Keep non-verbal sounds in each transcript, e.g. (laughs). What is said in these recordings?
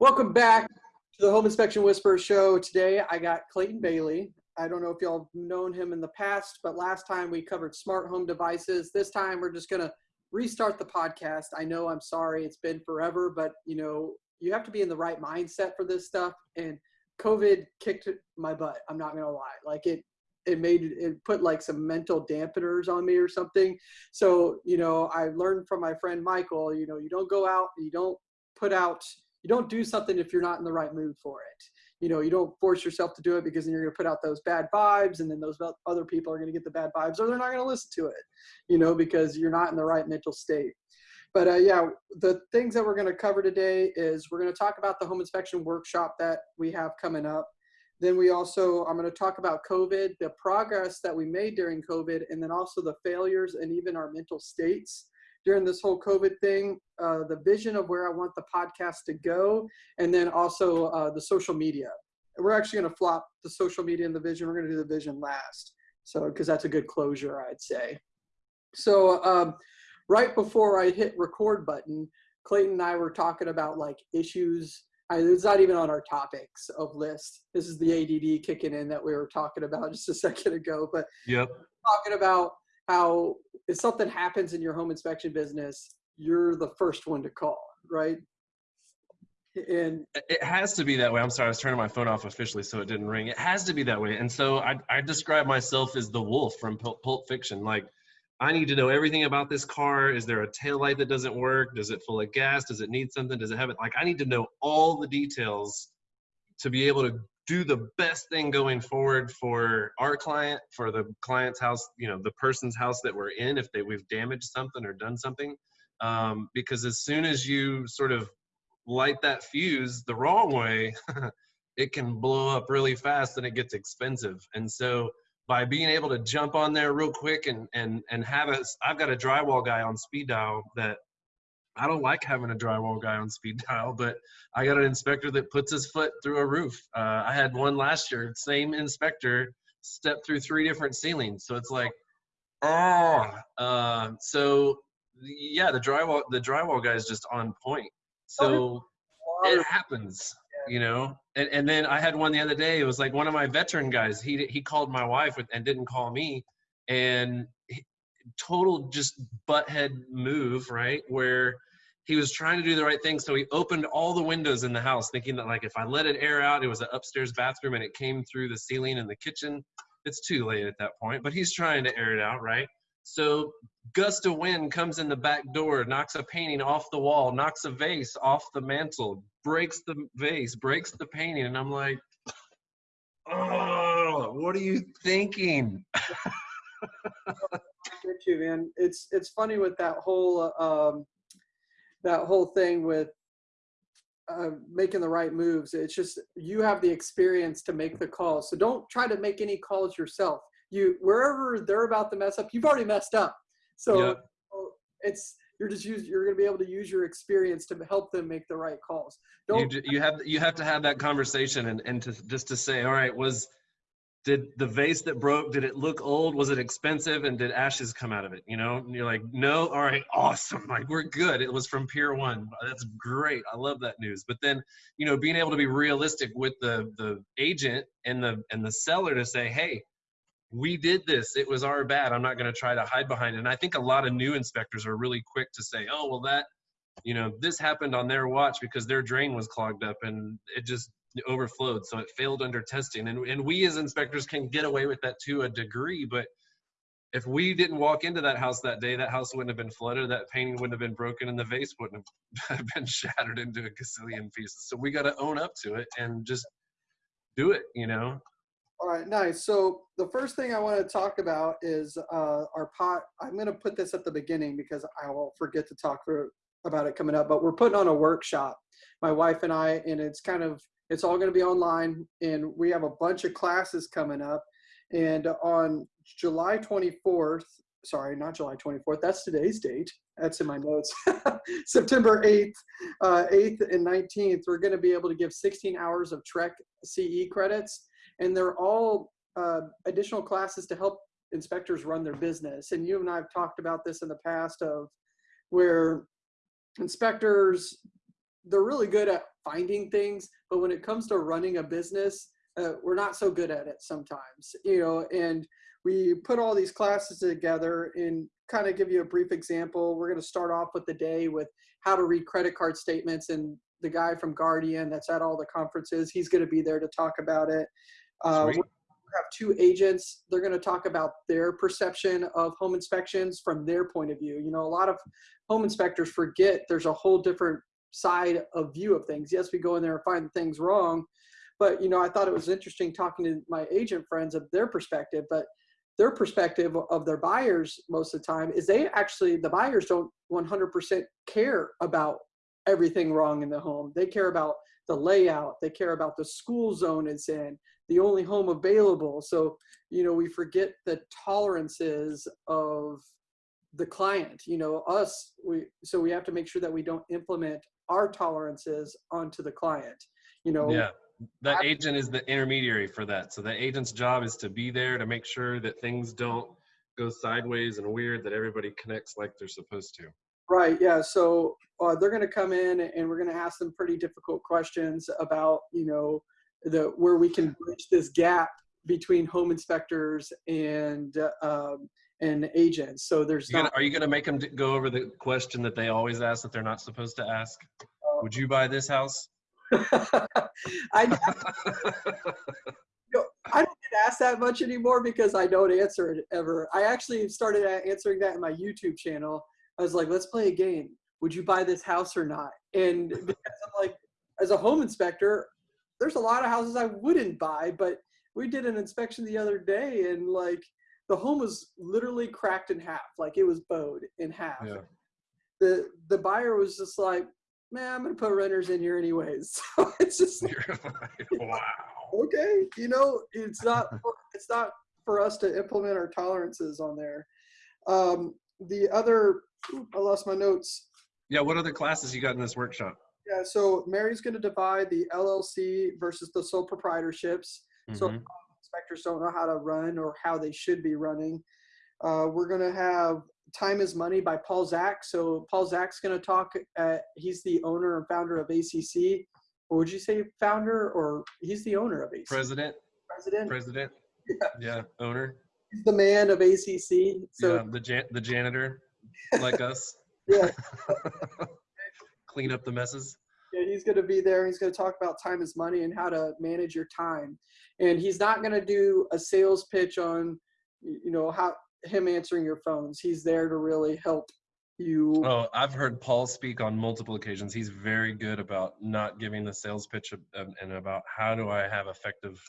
Welcome back to the Home Inspection Whisperer show. Today I got Clayton Bailey. I don't know if y'all known him in the past, but last time we covered smart home devices. This time we're just going to restart the podcast. I know I'm sorry it's been forever, but you know, you have to be in the right mindset for this stuff and COVID kicked my butt. I'm not going to lie. Like it it made it put like some mental dampeners on me or something. So, you know, I learned from my friend Michael, you know, you don't go out, you don't put out you don't do something if you're not in the right mood for it. You know, you don't force yourself to do it because then you're going to put out those bad vibes and then those other people are going to get the bad vibes or they're not going to listen to it, you know, because you're not in the right mental state. But uh, yeah, the things that we're going to cover today is we're going to talk about the home inspection workshop that we have coming up. Then we also, I'm going to talk about COVID, the progress that we made during COVID, and then also the failures and even our mental states during this whole COVID thing, uh, the vision of where I want the podcast to go, and then also uh, the social media. We're actually going to flop the social media and the vision. We're going to do the vision last. So, because that's a good closure, I'd say. So, um, right before I hit record button, Clayton and I were talking about like issues. I, it's not even on our topics of list. This is the ADD kicking in that we were talking about (laughs) just a second ago. But yep, talking about how if something happens in your home inspection business, you're the first one to call, right? And it has to be that way. I'm sorry, I was turning my phone off officially so it didn't ring. It has to be that way. And so I, I describe myself as the wolf from Pulp Fiction. Like, I need to know everything about this car. Is there a tail light that doesn't work? Does it full of gas? Does it need something? Does it have it? Like, I need to know all the details to be able to do the best thing going forward for our client, for the client's house, you know, the person's house that we're in, if they we've damaged something or done something. Um, because as soon as you sort of light that fuse the wrong way, (laughs) it can blow up really fast and it gets expensive. And so by being able to jump on there real quick and and and have a I've got a drywall guy on speed dial that I don't like having a drywall guy on speed (laughs) dial, but I got an inspector that puts his foot through a roof. Uh, I had one last year, same inspector step through three different ceilings. So it's like, oh, uh, so yeah, the drywall the drywall guy is just on point. So it happens, you know. And and then I had one the other day. It was like one of my veteran guys. He he called my wife and didn't call me, and total just butthead move, right? Where he was trying to do the right thing. So he opened all the windows in the house, thinking that like if I let it air out, it was an upstairs bathroom and it came through the ceiling in the kitchen. It's too late at that point, but he's trying to air it out, right? So gust of wind comes in the back door, knocks a painting off the wall, knocks a vase off the mantle, breaks the vase, breaks the painting, and I'm like, oh, what are you thinking? (laughs) You, man. It's it's funny with that whole um, that whole thing with uh, making the right moves. It's just you have the experience to make the calls. So don't try to make any calls yourself. You wherever they're about to mess up, you've already messed up. So it's you're just use you're going to be able to use your experience to help them make the right calls. Don't, you, you have you have to have that conversation and and to just to say, all right, was did the vase that broke did it look old? Was it expensive? And did ashes come out of it? You know and you're like no? All right awesome. (laughs) Like we're good. It was from pier one. That's great. I love that news. But then you know being able to be realistic with the the agent and the and the seller to say hey we did this. It was our bad. I'm not going to try to hide behind it. And i think a lot of new inspectors are really quick to say oh well that you know this happened on their watch because their drain was clogged up and it just overflowed, so it failed under testing. And, and we as inspectors can get away with that to a degree, but if we didn't walk into that house that day, that house wouldn't have been flooded, that painting wouldn't have been broken, and the vase wouldn't (laughs) have been shattered into a gazillion pieces. So we got to own up to it and just do it, you know? All right, nice. So the first thing I want to talk about is uh, our pot. I'm going to put this at the beginning because I will forget to talk for, about it coming up, but we're putting on a workshop, my wife and I, and it's kind of it's all going to be online, and we have a bunch of classes coming up. And on July 24th, sorry, not July 24th, that's today's date. That's in my notes. (laughs) September 8th, uh, 8th and 19th, we're going to be able to give 16 hours of TREC CE credits. And they're all uh, additional classes to help inspectors run their business. And you and I have talked about this in the past of where inspectors they're really good at finding things, but when it comes to running a business, uh, we're not so good at it sometimes, you know, and we put all these classes together and kind of give you a brief example. We're going to start off with the day with how to read credit card statements and the guy from Guardian that's at all the conferences, he's going to be there to talk about it. Uh, we have two agents. They're going to talk about their perception of home inspections from their point of view. You know, a lot of home inspectors forget there's a whole different side of view of things. Yes, we go in there and find things wrong, but you know, I thought it was interesting talking to my agent friends of their perspective, but their perspective of their buyers most of the time is they actually the buyers don't 100% care about everything wrong in the home. They care about the layout, they care about the school zone it's in, the only home available. So, you know, we forget the tolerances of the client, you know, us, we so we have to make sure that we don't implement our tolerances onto the client. You know, yeah that agent is the intermediary for that. So the agent's job is to be there to make sure that things don't go sideways and weird, that everybody connects like they're supposed to. Right. Yeah. So uh, they're going to come in and we're going to ask them pretty difficult questions about, you know, the where we can bridge this gap between home inspectors and um, and agents. So there's not. Gonna, are you going to make them go over the question that they always ask that they're not supposed to ask? Uh, Would you buy this house? (laughs) (laughs) I, (laughs) I don't get asked that much anymore because I don't answer it ever. I actually started answering that in my YouTube channel. I was like, let's play a game. Would you buy this house or not? And because I'm like, as a home inspector, there's a lot of houses I wouldn't buy, but we did an inspection the other day and like the home was literally cracked in half. Like it was bowed in half. Yeah. The the buyer was just like, man, I'm gonna put renters in here anyways. (laughs) So it's just (laughs) wow. Okay, you know, it's not it's not for us to implement our tolerances on there. Um, the other, I lost my notes. Yeah, what other classes you got in this workshop? Yeah, so Mary's going to divide the LLC versus the sole proprietorships. Mm-hmm. So inspectors don't know how to run or how they should be running. Uh, we're going to have Time is Money by Paul Zach. So Paul Zach's going to talk. At, he's the owner and founder of ACC. Or would you say founder or he's the owner of ACC? President. President. President. Yeah. yeah. Owner. He's the man of ACC. So yeah, the jan- the janitor, like us. (laughs) Yeah. (laughs) Clean up the messes. Yeah, he's going to be there. He's going to talk about time is money and how to manage your time. And he's not going to do a sales pitch on, you know, how him answering your phones. He's there to really help you. Oh, I've heard Paul speak on multiple occasions. He's very good about not giving the sales pitch and about how do I have effective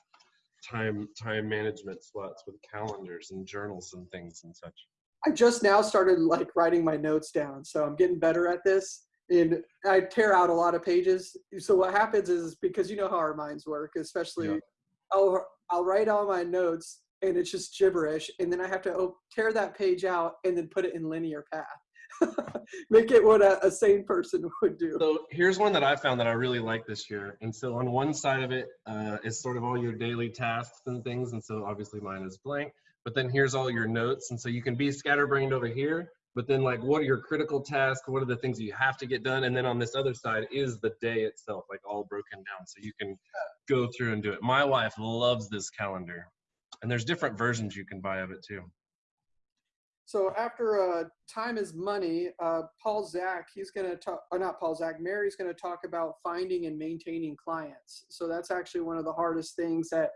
time time management slots with calendars and journals and things and such. I just now started like writing my notes down, so I'm getting better at this. And I tear out a lot of pages. So what happens is because you know how our minds work, especially yeah. I'll I'll write all my notes and it's just gibberish. And then I have to tear that page out and then put it in linear path. (laughs) Make it what a, a, sane person would do. So here's one that I found that I really like this year. And so on one side of it uh, is sort of all your daily tasks and things. And so obviously mine is blank. But then here's all your notes. And so you can be scatterbrained over here. But then like what are your critical tasks? What are the things you have to get done? And then on this other side is the day itself, like all broken down. So you can go through and do it. My wife loves this calendar and there's different versions you can buy of it too. So after uh, time is money, uh, Paul Zak, he's going to talk, or not Paul zach Mary's going to talk about finding and maintaining clients. So that's actually one of the hardest things that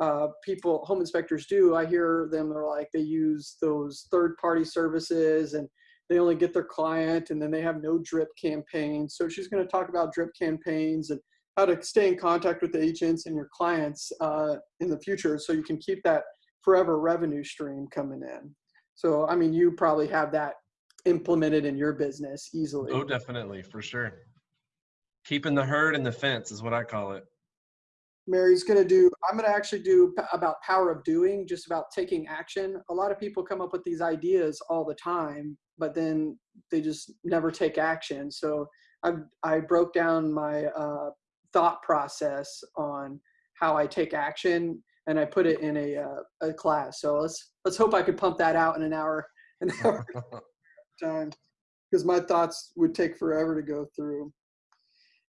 uh, people, home inspectors do. I hear them, they're like, they use those third party services and they only get their client and then they have no drip campaigns. So she's going to talk about drip campaigns and how to stay in contact with the agents and your clients uh, in the future so you can keep that forever revenue stream coming in. So, I mean, you probably have that implemented in your business easily. Oh, definitely, for sure. Keeping the herd in the fence is what I call it. Mary's going to do, I'm going to actually do about power of doing, just about taking action. A lot of people come up with these ideas all the time, but then they just never take action. So I, I broke down my uh, thought process on how I take action, and I put it in a uh, a class. So let's let's hope I could pump that out in an hour an hour (laughs) time, because my thoughts would take forever to go through.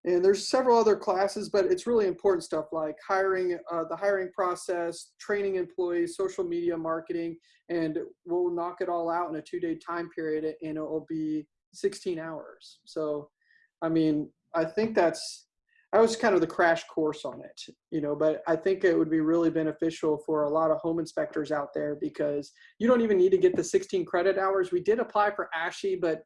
And there's several other classes, but it's really important stuff like hiring, uh, the hiring process, training employees, social media marketing, and we'll knock it all out in a two-day time period, and it will be 16 hours. So, I mean, I think that's I was kind of the crash course on it, you know, but I think it would be really beneficial for a lot of home inspectors out there because you don't even need to get the 16 credit hours. We did apply for ASHI, but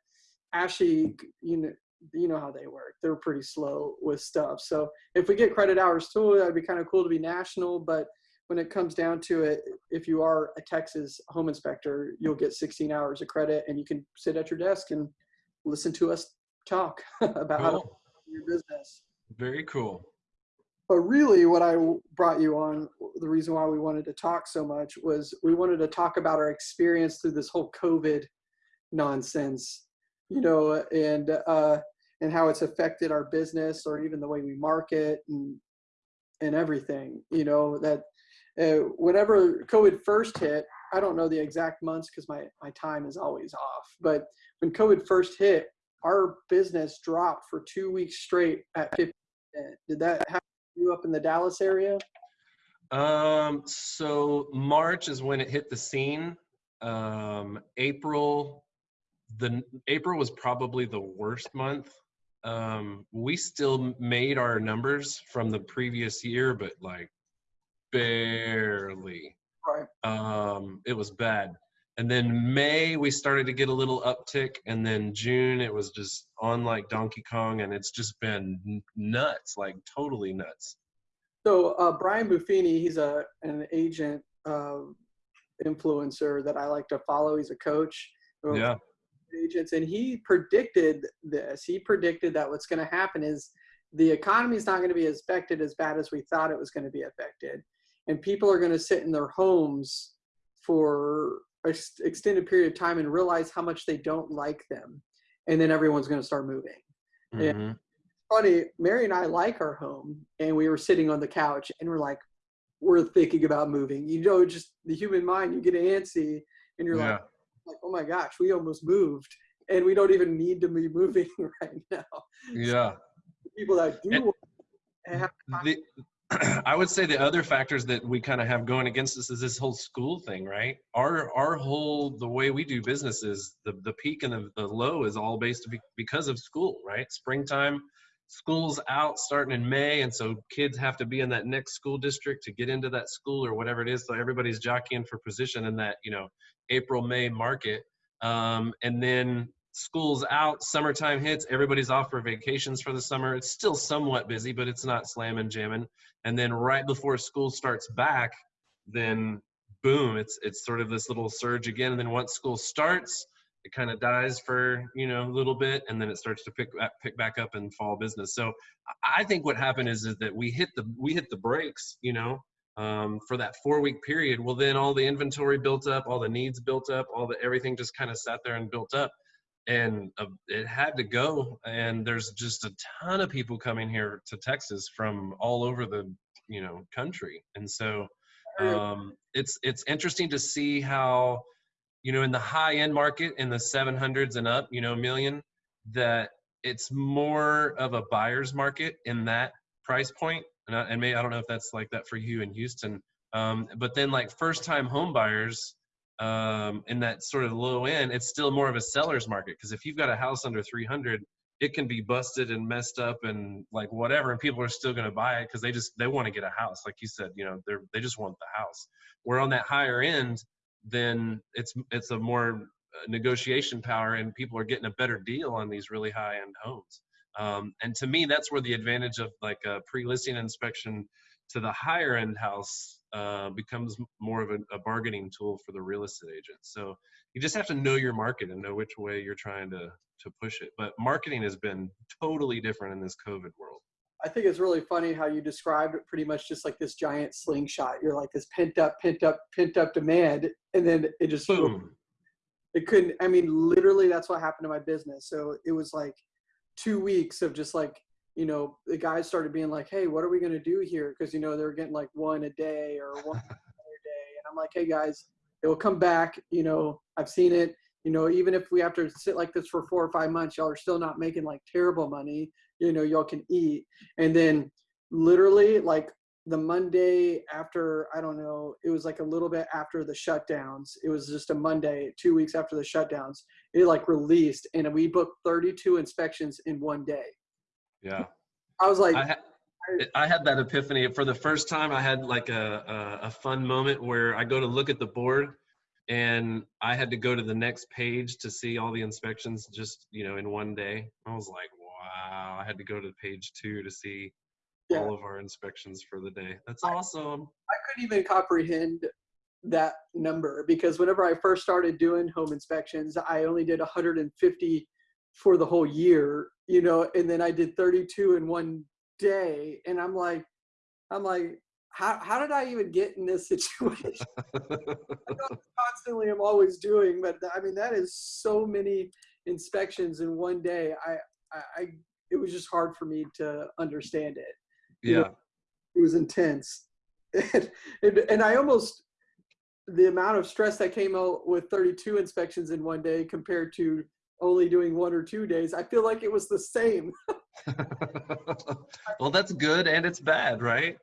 ASHI, you know, you know how they work. They're pretty slow with stuff. So if we get credit hours too, that'd be kind of cool to be national. But when it comes down to it, if you are a Texas home inspector, you'll get 16 hours of credit and you can sit at your desk and listen to us talk (laughs) about how to your business. Very cool. But really, what I brought you on, the reason why we wanted to talk so much was we wanted to talk about our experience through this whole COVID nonsense, you know, and uh, and how it's affected our business or even the way we market and and everything. You know that uh, whenever COVID first hit, I don't know the exact months because my my time is always off. But when COVID first hit, our business dropped for two weeks straight at 50 did that happen to you up in the Dallas area? Um, so March is when it hit the scene. Um, April, the April was probably the worst month. Um, we still made our numbers from the previous year, but like barely. Right. Um, it was bad. And then May we started to get a little uptick, and then June it was just on like Donkey Kong, and it's just been nuts, like totally nuts. So uh, Brian Buffini, he's a an agent uh, influencer that I like to follow. He's a coach. Yeah. Agents, and he predicted this. He predicted that what's going to happen is the economy is not going to be affected as bad as we thought it was going to be affected, and people are going to sit in their homes for an extended period of time and realize how much they don't like them, and then everyone's going to start moving. Yeah. Mhm. funny, Mary and I like our home, and we were sitting on the couch, and we're like, we're thinking about moving. You know, just the human mind, you get antsy, and you're Yeah. like, like, oh my gosh, we almost moved, and we don't even need to be moving (laughs) right now. Yeah. The people that do And- want have the (clears throat) I would say the other factors that we kind of have going against us is this whole school thing, right? Our our whole the way we do business is the the peak and the, the low is all based because of school, right? Springtime, school's out starting in May, and so kids have to be in that next school district to get into that school or whatever it is. So everybody's jockeying for position in that you know April May market, um, and then school's out, summertime hits, everybody's off for vacations for the summer. It's still somewhat busy, but it's not slamming jamming. And then right before school starts back, then boom, it's it's sort of this little surge again. And then once school starts, it kind of dies for you know a little bit, and then it starts to pick back- pick back up and fall business. So I I think what happened is, is that we hit the we hit the brakes, you know, um, for that four week period. Well, then all the inventory built up, all the needs built up, all the everything just kind of sat there and built up and uh, it had to go and there's just a ton of people coming here to texas from all over the you know country and so um, it's it's interesting to see how you know in the high end market in the 700s and up you know million that it's more of a buyer's market in that price point. And, I, and maybe i don't know if that's like that for you in houston um, but then like first time home buyers um, in that sort of low end, it's still more of a seller's market. Because if you've got a house under 300, it can be busted and messed up and like whatever, and people are still going to buy it because they just they want to get a house, like you said, you know, they're they just want the house. Where on that higher end, then it's it's a more uh, negotiation power, and people are getting a better deal on these really high end homes. Um, and to me, that's where the advantage of like a pre-listing inspection to the higher end house uh, becomes more of a, a bargaining tool for the real estate agent. So you just have to know your market and know which way you're trying to to push it. But marketing has been totally different in this COVID world. I think it's really funny how you described it pretty much just like this giant slingshot. You're like this pent up, pent up, pent up demand, and then it just hmm. Boom. it couldn't i mean literally that's what happened to my business. So it was like two weeks of just like you know the guys started being like hey what are we going to do here? Because you know they're getting like one a day or one (laughs) a day. And i'm like hey guys it will come back you know i've seen it. You know even if we have to sit like this for four or five months y'all are still not making like terrible money you know y'all can eat and then literally like the monday after i don't know it was like a little bit after the shutdowns it was just a monday two weeks after the shutdowns it like released and we booked 32 inspections in one day Yeah. i was like I, ha- I had that epiphany for the first time. I had like a, a, a fun moment where I go to look at the board and I had to go to the next page to see all the inspections just, you know, in one day. I was like, wow, I had to go to page two to see Yeah. all of our inspections for the day. That's I- awesome. I couldn't even comprehend that number because whenever I first started doing home inspections, I only did 150 for the whole year, you know, and then I did 32 in one day, and I'm like, I'm like, how how did I even get in this (laughs) situation? I constantly, I'm always doing, but I mean, that is so many inspections in one day. I I, I it was just hard for me to understand it You know, yeah. it was intense (laughs) and, and, and i almost the amount of stress that came out with 32 inspections in one day compared to only doing one or two days i feel like it was the same (laughs) well, that's good and it's bad, right?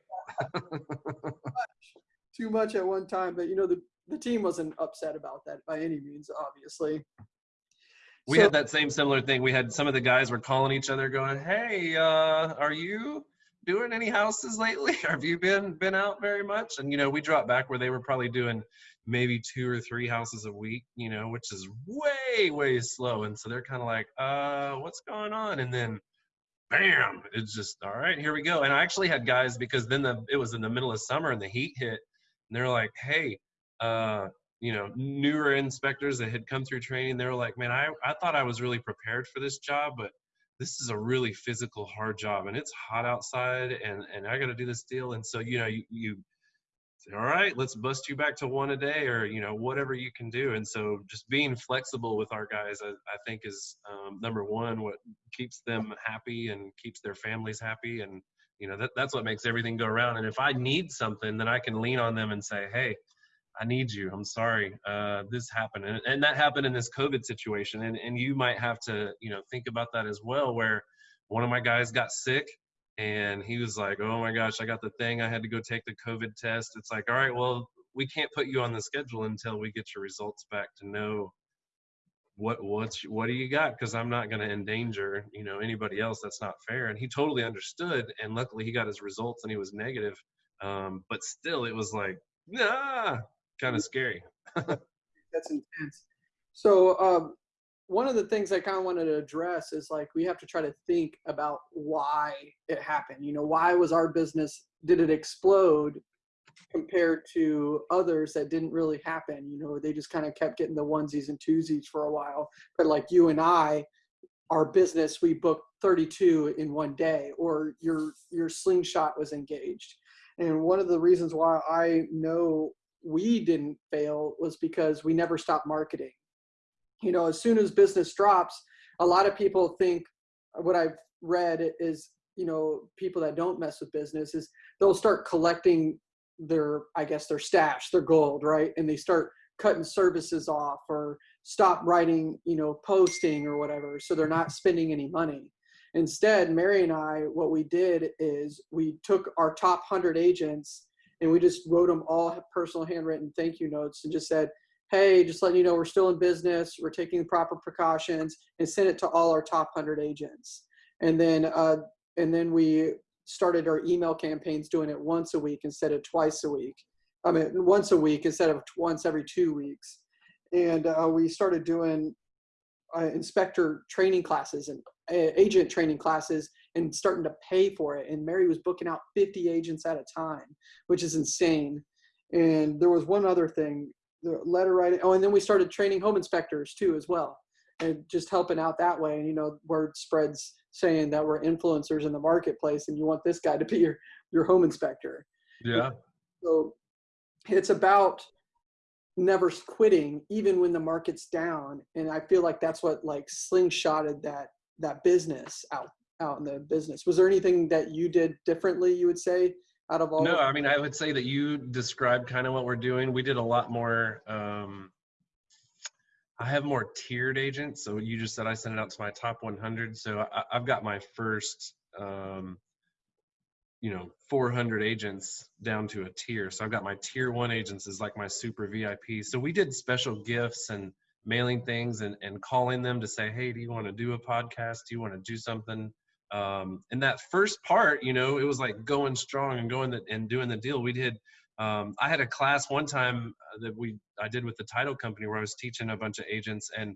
too much at one time but you know the, the team wasn't upset about that by any means obviously We So- had that same similar thing. We had some of the guys were calling each other, going, "Hey, uh, are you doing any houses lately? (laughs) Have you been been out very much?" And you know, we dropped back where they were probably doing maybe two or three houses a week, you know, which is way way slow. And so they're kind of like, "Uh, what's going on?" And then, bam, it's just all right. Here we go. And I actually had guys because then the it was in the middle of summer and the heat hit, and they're like, "Hey." Uh, you know, newer inspectors that had come through training, they were like, man, I, I thought I was really prepared for this job, but this is a really physical, hard job and it's hot outside and, and I got to do this deal. And so, you know, you, you say, all right, let's bust you back to one a day or, you know, whatever you can do. And so just being flexible with our guys, I, I think is um, number one, what keeps them happy and keeps their families happy. And, you know, that, that's what makes everything go around. And if I need something, then I can lean on them and say, Hey, I need you. I'm sorry. Uh, this happened. And, and that happened in this COVID situation. And, and you might have to, you know, think about that as well, where one of my guys got sick and he was like, oh my gosh, I got the thing. I had to go take the COVID test. It's like, all right, well, we can't put you on the schedule until we get your results back to know what what's what do you got because i'm not going to endanger you know anybody else that's not fair and he totally understood and luckily he got his results and he was negative um, but still it was like nah kind of scary. (laughs) That's intense. So um, one of the things i kind of wanted to address is like we have to try to think about why it happened. You know why was our business did it explode compared to others that didn't really happen? You know they just kind of kept getting the onesies and twosies for a while. But like you and i our business we booked 32 in one day or your your slingshot was engaged. And one of the reasons why i know we didn't fail was because we never stopped marketing. You know as soon as business drops a lot of people think uh, what i've read is you know people that don't mess with business is they'll start collecting their i guess their stash their gold right? And they start cutting services off or stop writing you know posting or whatever so they're not spending any money. Instead mary and i what we did is we took our top 100 agents and we just wrote them all personal handwritten thank you notes and just said hey just letting you know we're still in business we're taking the proper precautions and sent it to all our top 100 agents. And then uh, and then we started our email campaigns doing it once a week instead of twice a week. I mean once a week instead of once every two weeks. And uh, we started doing uh, inspector training classes and uh, agent training classes and starting to pay for it. And mary was booking out 50 agents at a time which is insane. And there was one other thing the letter writing oh and then we started training home inspectors too as well and just helping out that way. And you know word spreads saying that we're influencers in the marketplace and you want this guy to be your your home inspector. Yeah. So it's about never quitting even when the market's down. And i feel like that's what like slingshotted that that business out out in the business was there anything that you did differently you would say out of all no i mean i would say that you described kind of what we're doing we did a lot more um I have more tiered agents. So you just said I sent it out to my top 100. So I, I've got my first, um, you know, 400 agents down to a tier. So I've got my tier one agents is like my super VIP. So we did special gifts and mailing things and, and calling them to say, hey, do you want to do a podcast? Do you want to do something? Um, and that first part, you know, it was like going strong and going the, and doing the deal. We did. Um, I had a class one time uh, that we I did with the title company where I was teaching a bunch of agents, and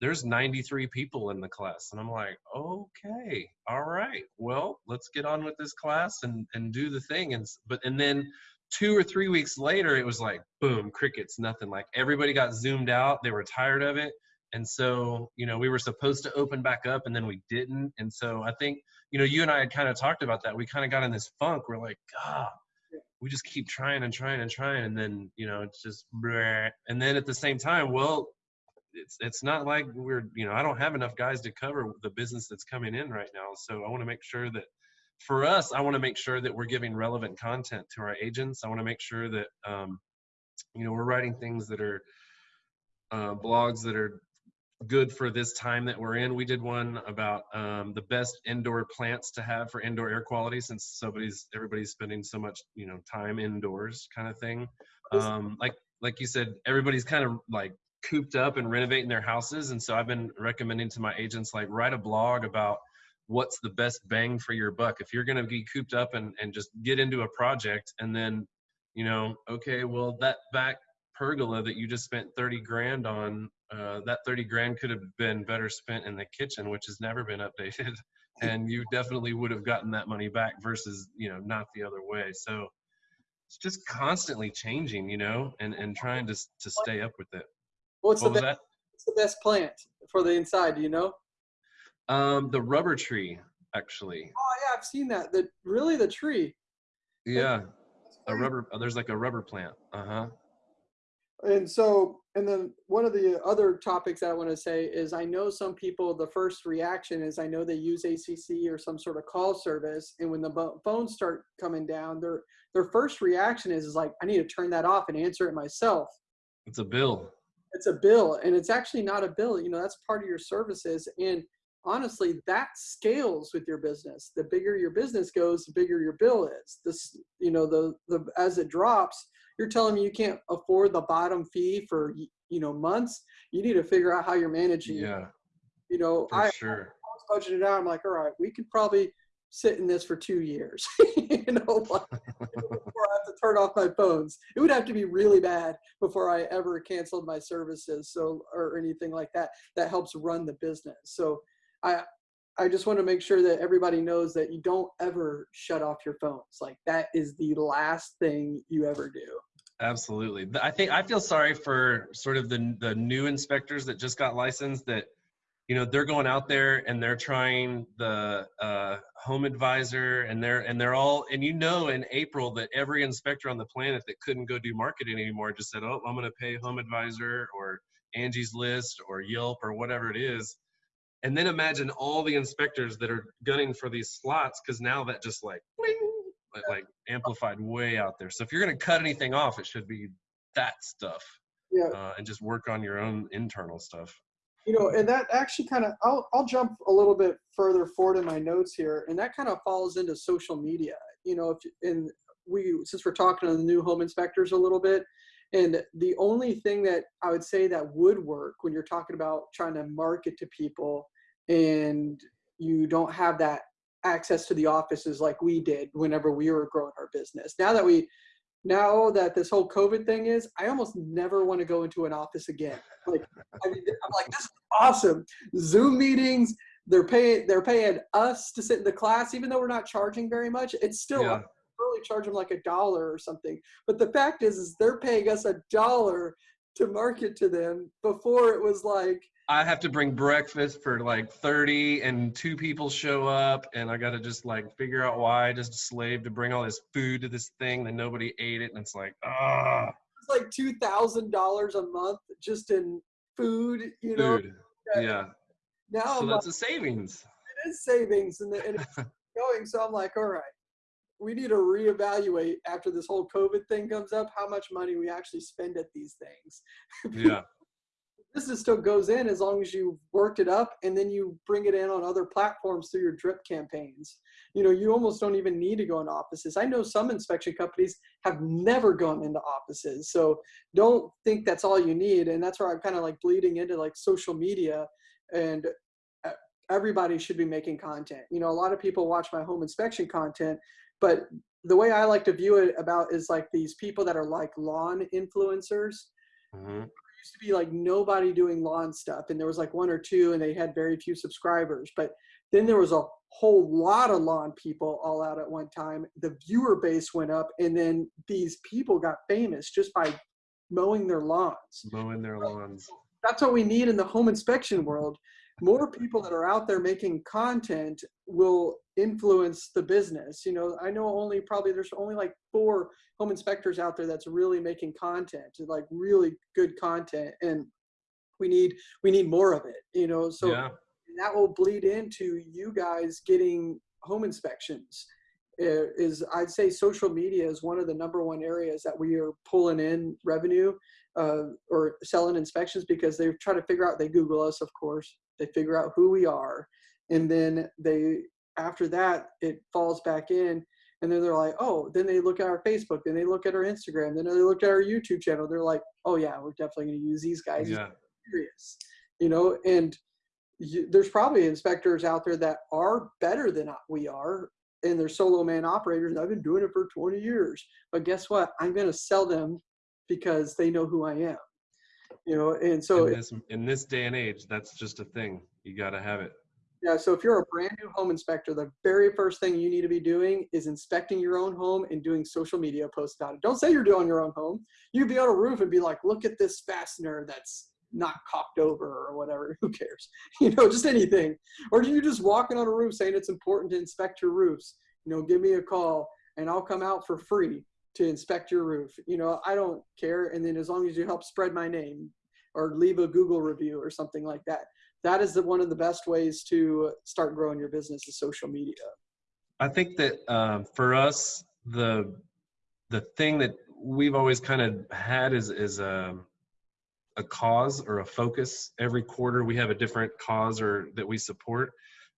there's 93 people in the class, and I'm like, okay, all right, well, let's get on with this class and and do the thing. And but and then two or three weeks later, it was like boom, crickets, nothing. Like everybody got zoomed out. They were tired of it. And so, you know, we were supposed to open back up and then we didn't. And so I think, you know, you and I had kind of talked about that. We kind of got in this funk. We're like, God, we just keep trying and trying and trying. And then, you know, it's just, bleh. and then at the same time, well, it's, it's not like we're, you know, I don't have enough guys to cover the business that's coming in right now. So I want to make sure that for us, I want to make sure that we're giving relevant content to our agents. I want to make sure that, um, you know, we're writing things that are, uh, blogs that are good for this time that we're in. We did one about um, the best indoor plants to have for indoor air quality since somebody's everybody's spending so much you know time indoors kind of thing. Um, like like you said, everybody's kind of like cooped up and renovating their houses, and so I've been recommending to my agents like write a blog about what's the best bang for your buck if you're going to be cooped up and, and just get into a project and then you know okay well that back pergola that you just spent 30 grand on uh, that 30 grand could have been better spent in the kitchen, which has never been updated. (laughs) and you definitely would have gotten that money back versus, you know, not the other way. So it's just constantly changing, you know, and, and trying to, to stay up with it. What's what the best, what's the best plant for the inside? Do you know? Um, the rubber tree, actually. Oh yeah, I've seen that. The really the tree. Yeah, a rubber. There's like a rubber plant. Uh huh and so and then one of the other topics that i want to say is i know some people the first reaction is i know they use acc or some sort of call service and when the phones start coming down their their first reaction is, is like i need to turn that off and answer it myself. It's a bill. It's a bill and it's actually not a bill you know that's part of your services and honestly that scales with your business. The bigger your business goes the bigger your bill is. This you know the the as it drops you're telling me you can't afford the bottom fee for you know months? You need to figure out how you're managing yeah. You know i sure. I was budgeted out i'm like all right we could probably sit in this for two years. (laughs) You know (laughs) before i have to turn off my phones. It would have to be really bad before i ever canceled my services so or anything like that that helps run the business. So i I just want to make sure that everybody knows that you don't ever shut off your phones. Like that is the last thing you ever do. Absolutely. I think I feel sorry for sort of the the new inspectors that just got licensed that you know they're going out there and they're trying the uh, HomeAdvisor and they're and they're all and you know in April that every inspector on the planet that couldn't go do marketing anymore just said oh I'm going to pay HomeAdvisor or Angie's List or Yelp or whatever it is and then imagine all the inspectors that are gunning for these slots because now that just like like amplified way out there. So if you're going to cut anything off, it should be that stuff. Yeah. Uh, and just work on your own internal stuff. You know, and that actually kind of I'll I'll jump a little bit further forward in my notes here, and that kind of falls into social media. You know, if and we since we're talking to the new home inspectors a little bit, and the only thing that I would say that would work when you're talking about trying to market to people and you don't have that access to the offices like we did whenever we were growing our business. Now that we now that this whole COVID thing is, I almost never want to go into an office again. Like I mean, I'm like, this is awesome. Zoom meetings, they're paying they're paying us to sit in the class, even though we're not charging very much. It's still yeah. really charge them like a dollar or something. But the fact is, is they're paying us a dollar to market to them before it was like I have to bring breakfast for like 30 and two people show up and I got to just like figure out why I just slave to bring all this food to this thing that nobody ate it and it's like ah it's like $2,000 a month just in food, you know. Food. Yeah. Now so that's like, a savings. It is savings and, the, and it's (laughs) going so I'm like all right. We need to reevaluate after this whole COVID thing comes up how much money we actually spend at these things. yeah business still goes in as long as you worked it up and then you bring it in on other platforms through your drip campaigns. You know, you almost don't even need to go into offices. I know some inspection companies have never gone into offices. So don't think that's all you need. And that's where I'm kind of like bleeding into like social media and uh, everybody should be making content. You know, a lot of people watch my home inspection content, but the way I like to view it about is like these people that are like lawn influencers. hmm Used to be like nobody doing lawn stuff, and there was like one or two, and they had very few subscribers. But then there was a whole lot of lawn people all out at one time. The viewer base went up, and then these people got famous just by mowing their lawns Mowing their lawns. that's what we need in the home inspection world. More people that are out there making content will influence the business. You know, I know only probably there's only like four home inspectors out there that's really making content, like really good content, and we need we need more of it. You know, so yeah. that will bleed into you guys getting home inspections Uh, is i'd say social media is one of the number one areas that we are pulling in revenue uh, or selling inspections because they try to figure out they google us of course they figure out who we are and then they after that it falls back in and then they're like oh then they look at our facebook then they look at our instagram then they look at our youtube channel they're like oh yeah we're definitely going to use these guys Yeah. serious you know and you, there's probably inspectors out there that are better than we are and they're solo man operators i've been doing it for 20 years but guess what i'm going to sell them because they know who i am you know and so in this in this day and age, that's just a thing. You got to have it. yeah so if you're a brand new home inspector the very first thing you need to be doing is inspecting your own home and doing social media posts about it. Don't say you're doing your own home. You could be on a roof and be like look at this fastener that's not cocked over or whatever (laughs) who cares? (laughs) You know just anything. Or do you just walking on a roof saying it's important to inspect your roofs. You know give me a call and i'll come out for free to inspect your roof you know i don't care and then as long as you help spread my name or leave a google review or something like that that is the, one of the best ways to start growing your business is social media I think that um, for us, the the thing that we've always kind of had is is a a cause or a focus. Every quarter, we have a different cause or that we support.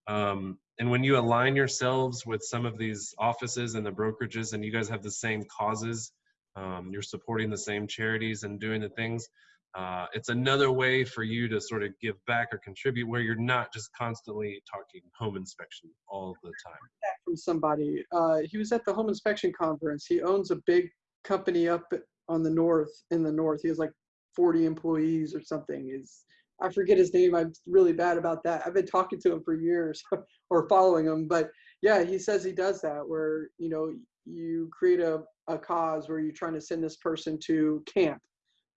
Um, and when you align yourselves with some of these offices and the brokerages, and you guys have the same causes, um, you're supporting the same charities and doing the things. Uh, it's another way for you to sort of give back or contribute where you're not just constantly talking home inspection all the time. from somebody uh, he was at the home inspection conference he owns a big company up on the north in the north he has like 40 employees or something is i forget his name i'm really bad about that i've been talking to him for years (laughs) or following him but yeah he says he does that where you know you create a, a cause where you're trying to send this person to camp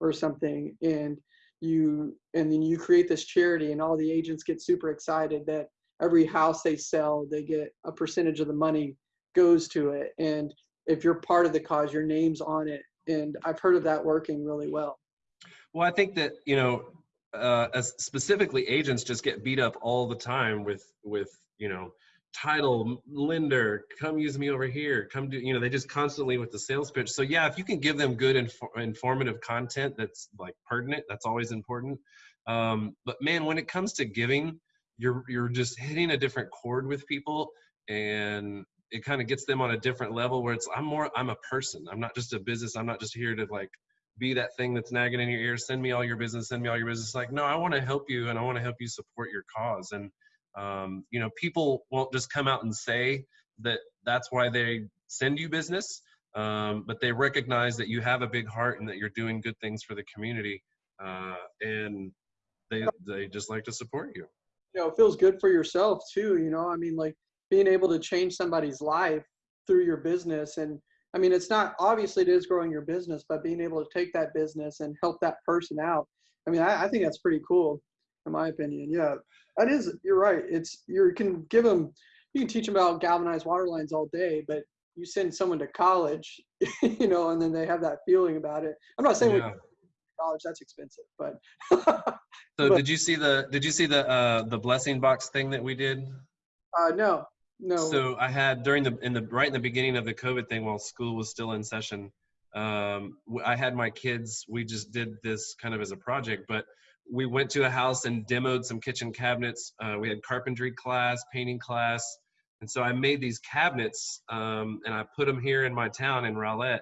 or something and you and then you create this charity and all the agents get super excited that every house they sell they get a percentage of the money goes to it. And if you're part of the cause your name's on it. And i've heard of that working really well. Well, I think that you know, uh, as specifically agents just get beat up all the time with with you know, title lender, come use me over here, come do you know, they just constantly with the sales pitch. So yeah, if you can give them good infor- informative content that's like pertinent, that's always important. Um, but man, when it comes to giving, you're you're just hitting a different chord with people, and it kind of gets them on a different level where it's I'm more I'm a person. I'm not just a business. I'm not just here to like be that thing that's nagging in your ear send me all your business send me all your business. Like no i want to help you and i want to help you support your cause. And um, you know people won't just come out and say that that's why they send you business um, but they recognize that you have a big heart and that you're doing good things for the community uh, and they they just like to support you. You know it feels good for yourself too you know? I mean like being able to change somebody's life through your business and i mean it's not obviously it is growing your business but being able to take that business and help that person out i mean i, I think that's pretty cool in my opinion yeah. That is you're right it's you can give them you can teach them about galvanized water lines all day but you send someone to college (laughs) you know and then they have that feeling about it. I'm not saying we college that's expensive but so (laughs) But- did you see the did you see the uh, the blessing box thing that we did? Uh no no So I had during the in the right in the beginning of the COVID thing while school was still in session, um, I had my kids. We just did this kind of as a project, but we went to a house and demoed some kitchen cabinets. Uh, we had carpentry class, painting class, and so I made these cabinets um, and I put them here in my town in Rowlett,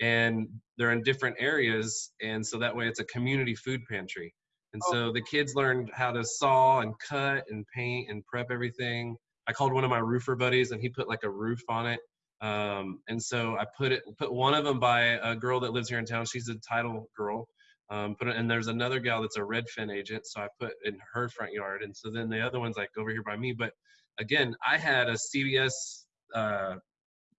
and they're in different areas, and so that way it's a community food pantry. And Oh. so the kids learned how to saw and cut and paint and prep everything. I called one of my roofer buddies and he put like a roof on it. Um, and so I put it, put one of them by a girl that lives here in town. She's a title girl. Um, put it, and there's another gal that's a Redfin agent. So I put in her front yard. And so then the other one's like over here by me. But again, I had a CBS, uh,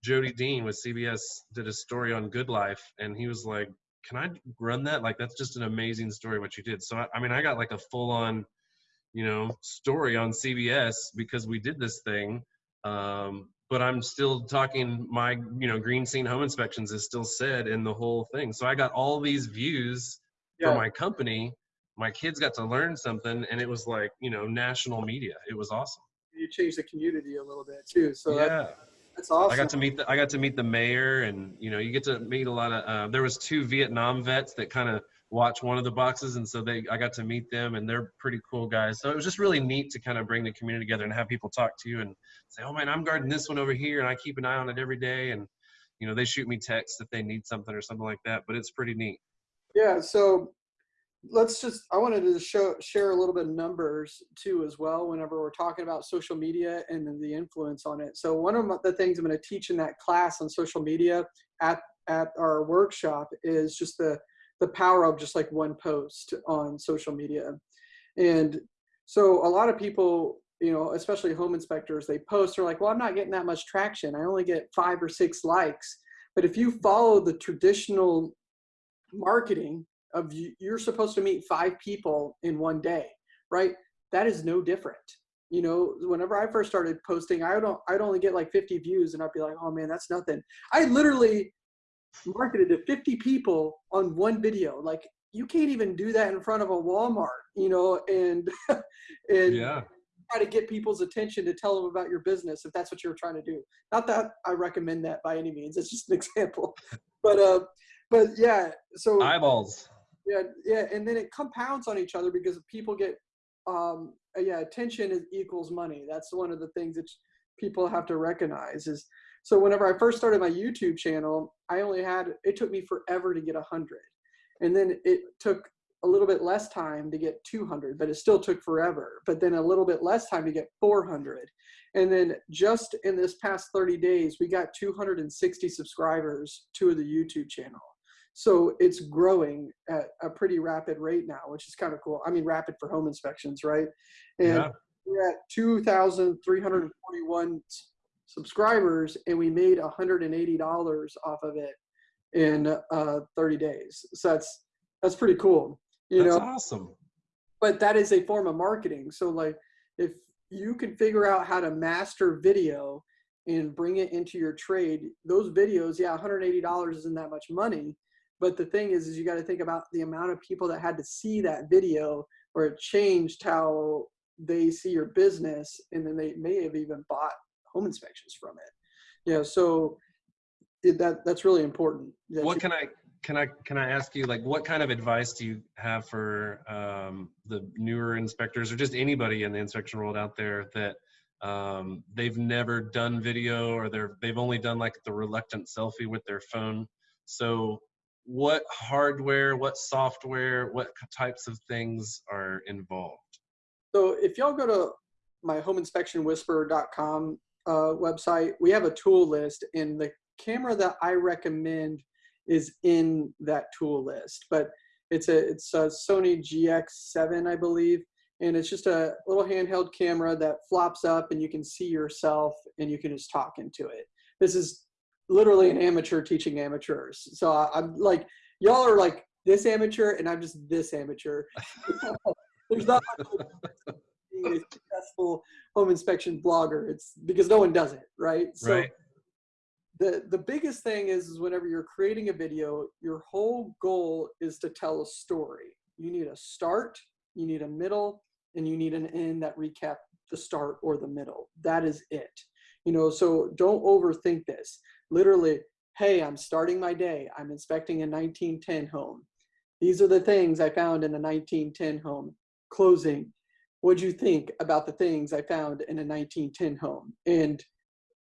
Jody Dean with CBS did a story on Good Life, and he was like, "Can I run that? Like, that's just an amazing story what you did." So I, I mean, I got like a full-on, you know, story on CBS because we did this thing. Um, but I'm still talking. My, you know, Green Scene Home Inspections is still said in the whole thing. So I got all these views Yeah. for my company. My kids got to learn something, and it was like, you know, national media. It was awesome. You changed the community a little bit too. So that, yeah. that's awesome. I got to meet the I got to meet the mayor, and you know, you get to meet a lot of. Uh, there was two Vietnam vets that kind of watch one of the boxes, and so they I got to meet them, and they're pretty cool guys. So it was just really neat to kind of bring the community together and have people talk to you and say, "Oh man, I'm guarding this one over here, and I keep an eye on it every day." And you know, they shoot me texts if they need something or something like that. But it's pretty neat. Yeah, so let's just I wanted to show share a little bit of numbers too as well whenever we're talking about social media and the influence on it. So one of the things I'm going to teach in that class on social media at at our workshop is just the the power of just like one post on social media. And so a lot of people, you know, especially home inspectors, they post they're like, "Well, I'm not getting that much traction. I only get 5 or 6 likes." But if you follow the traditional marketing of you, you're supposed to meet five people in one day, right? That is no different. You know, whenever I first started posting, I don't, I'd only get like 50 views, and I'd be like, "Oh man, that's nothing." I literally marketed to 50 people on one video. Like, you can't even do that in front of a Walmart, you know, and (laughs) and Yeah. try to get people's attention to tell them about your business if that's what you're trying to do. Not that I recommend that by any means. It's just an (laughs) example. But uh, but yeah. So Eyeballs. yeah, yeah, and then it compounds on each other because people get, um, yeah, attention is equals money. That's one of the things that people have to recognize. Is so whenever I first started my YouTube channel, I only had it took me forever to get a hundred, and then it took a little bit less time to get 200, but it still took forever. But then a little bit less time to get 400, and then just in this past 30 days, we got 260 subscribers to the YouTube channel. So it's growing at a pretty rapid rate now, which is kind of cool. I mean, rapid for home inspections, right? And Yeah. we're at 2,341 s- subscribers, and we made $180 off of it in uh, 30 days. So that's that's pretty cool, you That's know. awesome. But that is a form of marketing. So like, if you can figure out how to master video and bring it into your trade, those videos, yeah, $180 isn't that much money. But the thing is, is you got to think about the amount of people that had to see that video where it changed how they see your business, and then they may have even bought home inspections from it. Yeah, so it, that that's really important. what can I can I can I ask you like what kind of advice do you have for um, the newer inspectors or just anybody in the inspection world out there that um, they've never done video or they're they've only done like the reluctant selfie with their phone. So what hardware, what software, what types of things are involved? So if y'all go to my homeinspectionwhisperer.com uh, website, we have a tool list, and the camera that I recommend is in that tool list. But it's a it's a Sony GX7, I believe, and it's just a little handheld camera that flops up, and you can see yourself, and you can just talk into it. This is literally an amateur teaching amateurs. So I, I'm like, y'all are like this amateur, and I'm just this amateur. (laughs) (laughs) There's not much being a successful home inspection blogger. It's because no one does it, right? So right. the the biggest thing is, is whenever you're creating a video, your whole goal is to tell a story. You need a start, you need a middle, and you need an end that recap the start or the middle. That is it. You know, so don't overthink this. Literally hey, I'm starting my day. I'm inspecting a 1910 home. These are the things I found in the 1910 home. Closing. What'd you think about the things I found in a 1910 home? And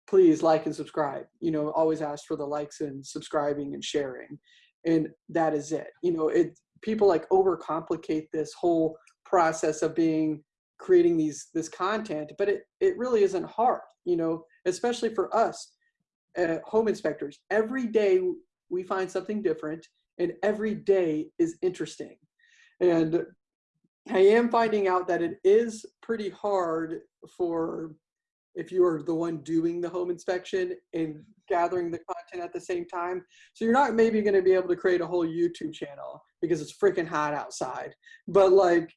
please like and subscribe. You know, always ask for the likes and subscribing and sharing. And that is it. You know, it people like overcomplicate this whole process of being creating these this content, but it it really isn't hard, you know, especially for us uh, home inspectors. Every day we find something different and every day is interesting. And I am finding out that it is pretty hard for if you are the one doing the home inspection and gathering the content at the same time. So you're not maybe going to be able to create a whole YouTube channel because it's freaking hot outside. But like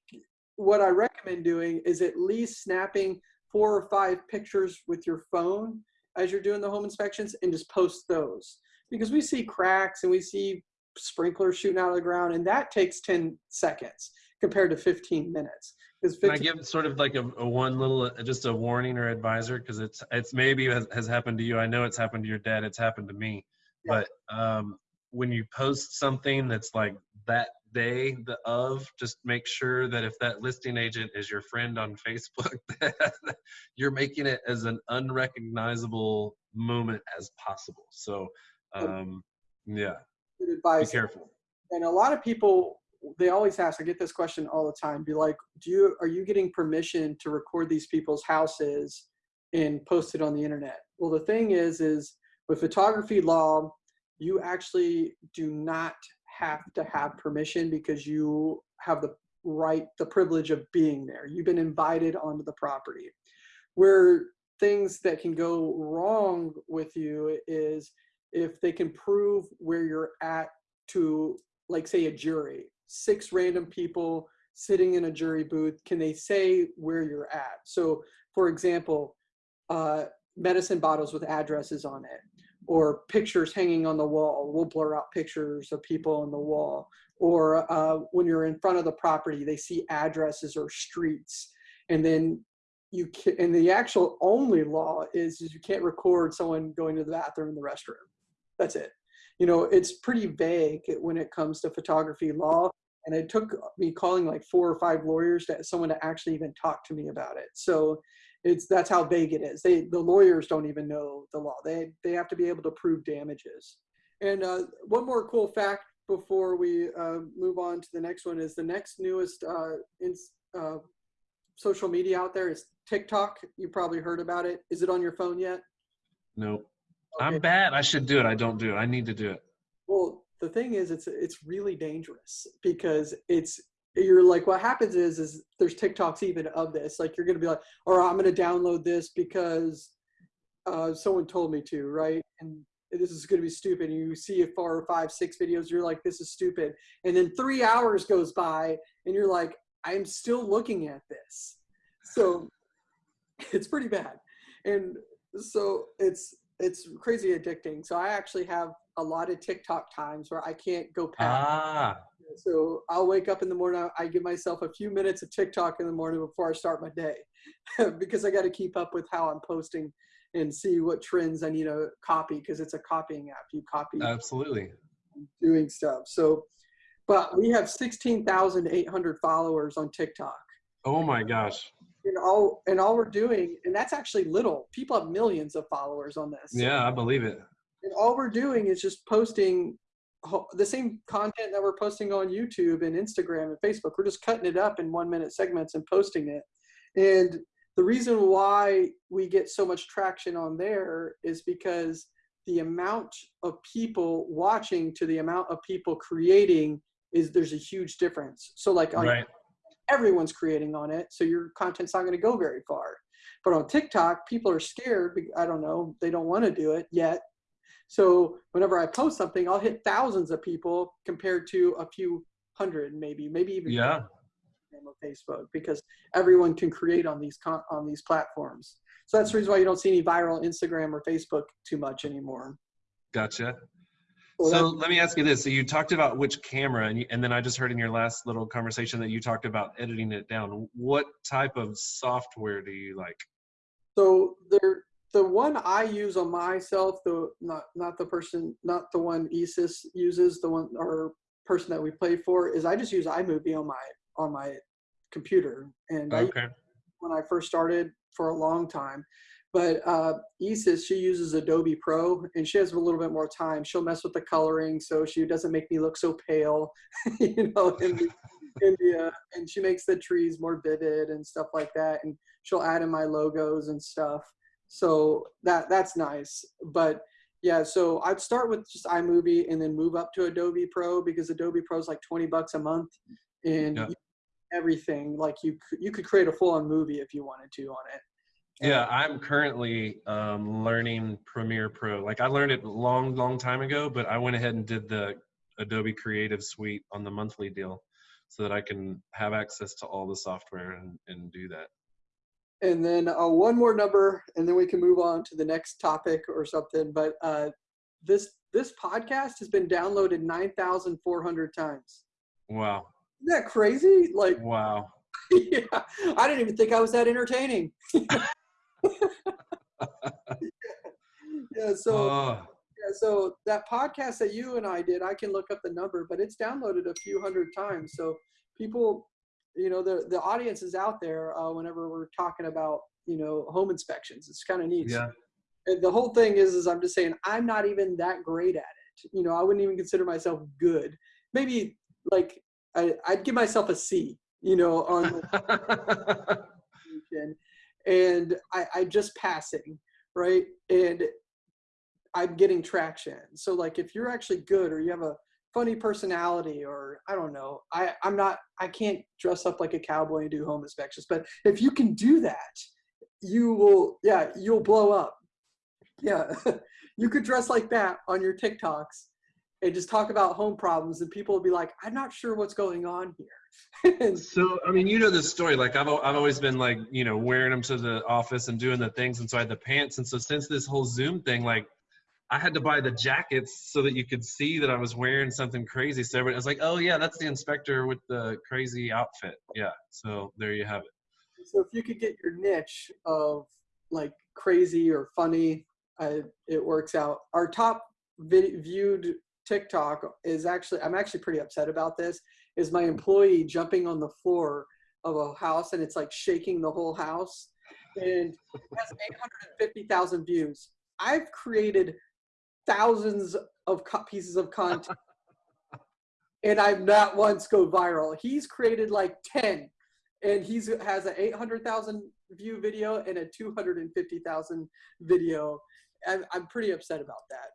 what I recommend doing is at least snapping four or five pictures with your phone as you're doing the home inspections and just post those because we see cracks and we see sprinklers shooting out of the ground and that takes 10 seconds compared to 15 minutes. Can I give sort of like a, a one little, uh, just a warning or advisor? Cause it's, it's maybe has, has, happened to you. I know it's happened to your dad. It's happened to me, yeah. but um, when you post something that's like that day the of just make sure that if that listing agent is your friend on facebook (laughs) you're making it as an unrecognizable moment as possible so um, yeah be careful and a lot of people they always ask i get this question all the time be like do you are you getting permission to record these people's houses and post it on the internet well the thing is is with photography law you actually do not have to have permission because you have the right, the privilege of being there. You've been invited onto the property. Where things that can go wrong with you is if they can prove where you're at to, like, say, a jury, six random people sitting in a jury booth, can they say where you're at? So, for example, uh, medicine bottles with addresses on it or pictures hanging on the wall. We'll blur out pictures of people on the wall. Or uh, when you're in front of the property, they see addresses or streets. And then you can, and the actual only law is, is you can't record someone going to the bathroom in the restroom. That's it. You know, it's pretty vague when it comes to photography law. And it took me calling like four or five lawyers to someone to actually even talk to me about it. So it's that's how vague it is. They the lawyers don't even know the law. They they have to be able to prove damages. And uh, one more cool fact before we uh, move on to the next one is the next newest uh, in, uh, social media out there is TikTok. You probably heard about it. Is it on your phone yet? Nope. Okay. I'm bad. I should do it. I don't do it. I need to do it. Well, the thing is, it's it's really dangerous because it's you're like what happens is is there's tiktoks even of this. Like you're gonna be like or i'm gonna download this because uh, someone told me to right? And this is gonna be stupid. And you see four or five six videos you're like this is stupid. And then three hours goes by and you're like i'm still looking at this. So (laughs) it's pretty bad. And so it's it's crazy addicting. So i actually have a lot of tiktok times where i can't go past ah so I'll wake up in the morning. I give myself a few minutes of TikTok in the morning before I start my day (laughs) because I got to keep up with how I'm posting and see what trends I need to copy because it's a copying app. You copy. Absolutely. Doing stuff. So, but we have 16,800 followers on TikTok. Oh my gosh. And all, and all we're doing, and that's actually little. People have millions of followers on this. Yeah, I believe it. And all we're doing is just posting the same content that we're posting on YouTube and Instagram and Facebook. We're just cutting it up in one minute segments and posting it. And the reason why we get so much traction on there is because the amount of people watching to the amount of people creating is there's a huge difference. So like right. everyone's creating on it, so your content's not going to go very far. But on TikTok, people are scared. I don't know. They don't want to do it yet so whenever I post something, I'll hit thousands of people compared to a few hundred, maybe, maybe even yeah. on Facebook because everyone can create on these on these platforms. So that's the reason why you don't see any viral Instagram or Facebook too much anymore. Gotcha. Well, so let me ask you this. So you talked about which camera, and, you, and then I just heard in your last little conversation that you talked about editing it down. What type of software do you like? So there, the one I use on myself, the not not the person, not the one Isis uses, the one or person that we play for, is I just use iMovie on my on my computer, and I when I first started for a long time. But uh, Isis, she uses Adobe Pro, and she has a little bit more time. She'll mess with the coloring, so she doesn't make me look so pale, (laughs) you know. In the, in the, uh, and she makes the trees more vivid and stuff like that. And she'll add in my logos and stuff. So that that's nice. But yeah, so I'd start with just iMovie and then move up to Adobe Pro because Adobe Pro is like 20 bucks a month, and Yeah. everything like you you could create a full on movie if you wanted to on it. Yeah, I'm currently um, learning Premiere Pro. Like I learned it a long, long time ago, but I went ahead and did the Adobe Creative Suite on the monthly deal so that I can have access to all the software and, and do that. And then uh, one more number, and then we can move on to the next topic or something. But uh, this this podcast has been downloaded nine thousand four hundred times. Wow. Isn't that crazy? Like, (laughs) Wow. yeah, I didn't even think I was that entertaining. (laughs) yeah, so Oh, yeah, so that podcast that you and I did, I can look up the number, but it's downloaded a few hundred times. So people, you know, the the audience is out there uh, whenever we're talking about you know home inspections. It's kind of neat. yeah. And the whole thing is, is I'm just saying I'm not even that great at it. You know, I wouldn't even consider myself good. Maybe like I, I'd give myself a C. You know, on the (laughs) and I, I just passing, right? And I'm getting traction. So like if you're actually good or you have a funny personality or I don't know, I, I'm not I can't dress up like a cowboy and do home inspections. But if you can do that, you will yeah, you'll blow up. Yeah. (laughs) you could dress like that on your TikToks and just talk about home problems and people will be like, I'm not sure what's going on here. (laughs) So, I mean, you know this story. Like, I've, I've always been like, you know, wearing them to the office and doing the things. And so I had the pants. And so, since this whole Zoom thing, like, I had to buy the jackets so that you could see that I was wearing something crazy. So everybody was like, oh, yeah, that's the inspector with the crazy outfit. Yeah. So, there you have it. so if you could get your niche of like crazy or funny, it works out. Our top viewed TikTok is actually I'm actually pretty upset about this. Is my employee jumping on the floor of a house and it's like shaking the whole house, and has 850,000 views. I've created thousands of co- pieces of content, and I've not once go viral. He's created like 10 and he's has an 800,000 view video and a 250,000 video. I'm, I'm pretty upset about that.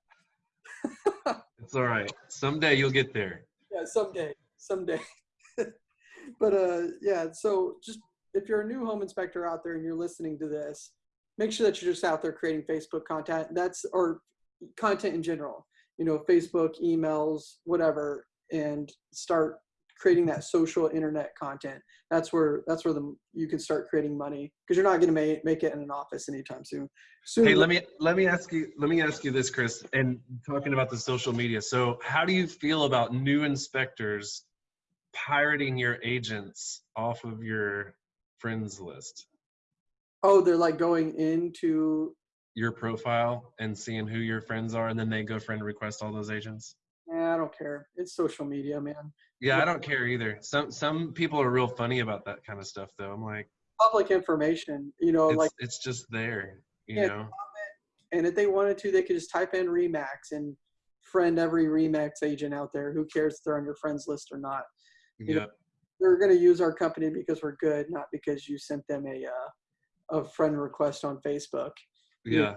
(laughs) It's all right. Someday you'll get there. Yeah, someday, someday. (laughs) but uh, yeah, so just if you're a new home inspector out there and you're listening to this, make sure that you're just out there creating Facebook content. That's or content in general. You know, Facebook, emails, whatever, and start creating that social internet content. That's where that's where the you can start creating money because you're not going to make make it in an office anytime soon. Soon. Hey, let me let me ask you let me ask you this, Chris. And talking about the social media, so how do you feel about new inspectors pirating your agents off of your friends list, oh, they're like going into. Your profile, and seeing who your friends are, and then they go friend request all those agents? Nah, I don't care. It's social media, man. Yeah, I don't care either. Some some people are real funny about that kind of stuff, though. I'm like, Public information, you know, it's like, it's just there, you Yeah. know. and if they wanted to, they could just type in Remax and friend every Remax agent out there. Who cares if they're on your friends list or not? You know, Yeah. They're going to use our company because we're good, not because you sent them a uh, a friend request on Facebook. Yeah.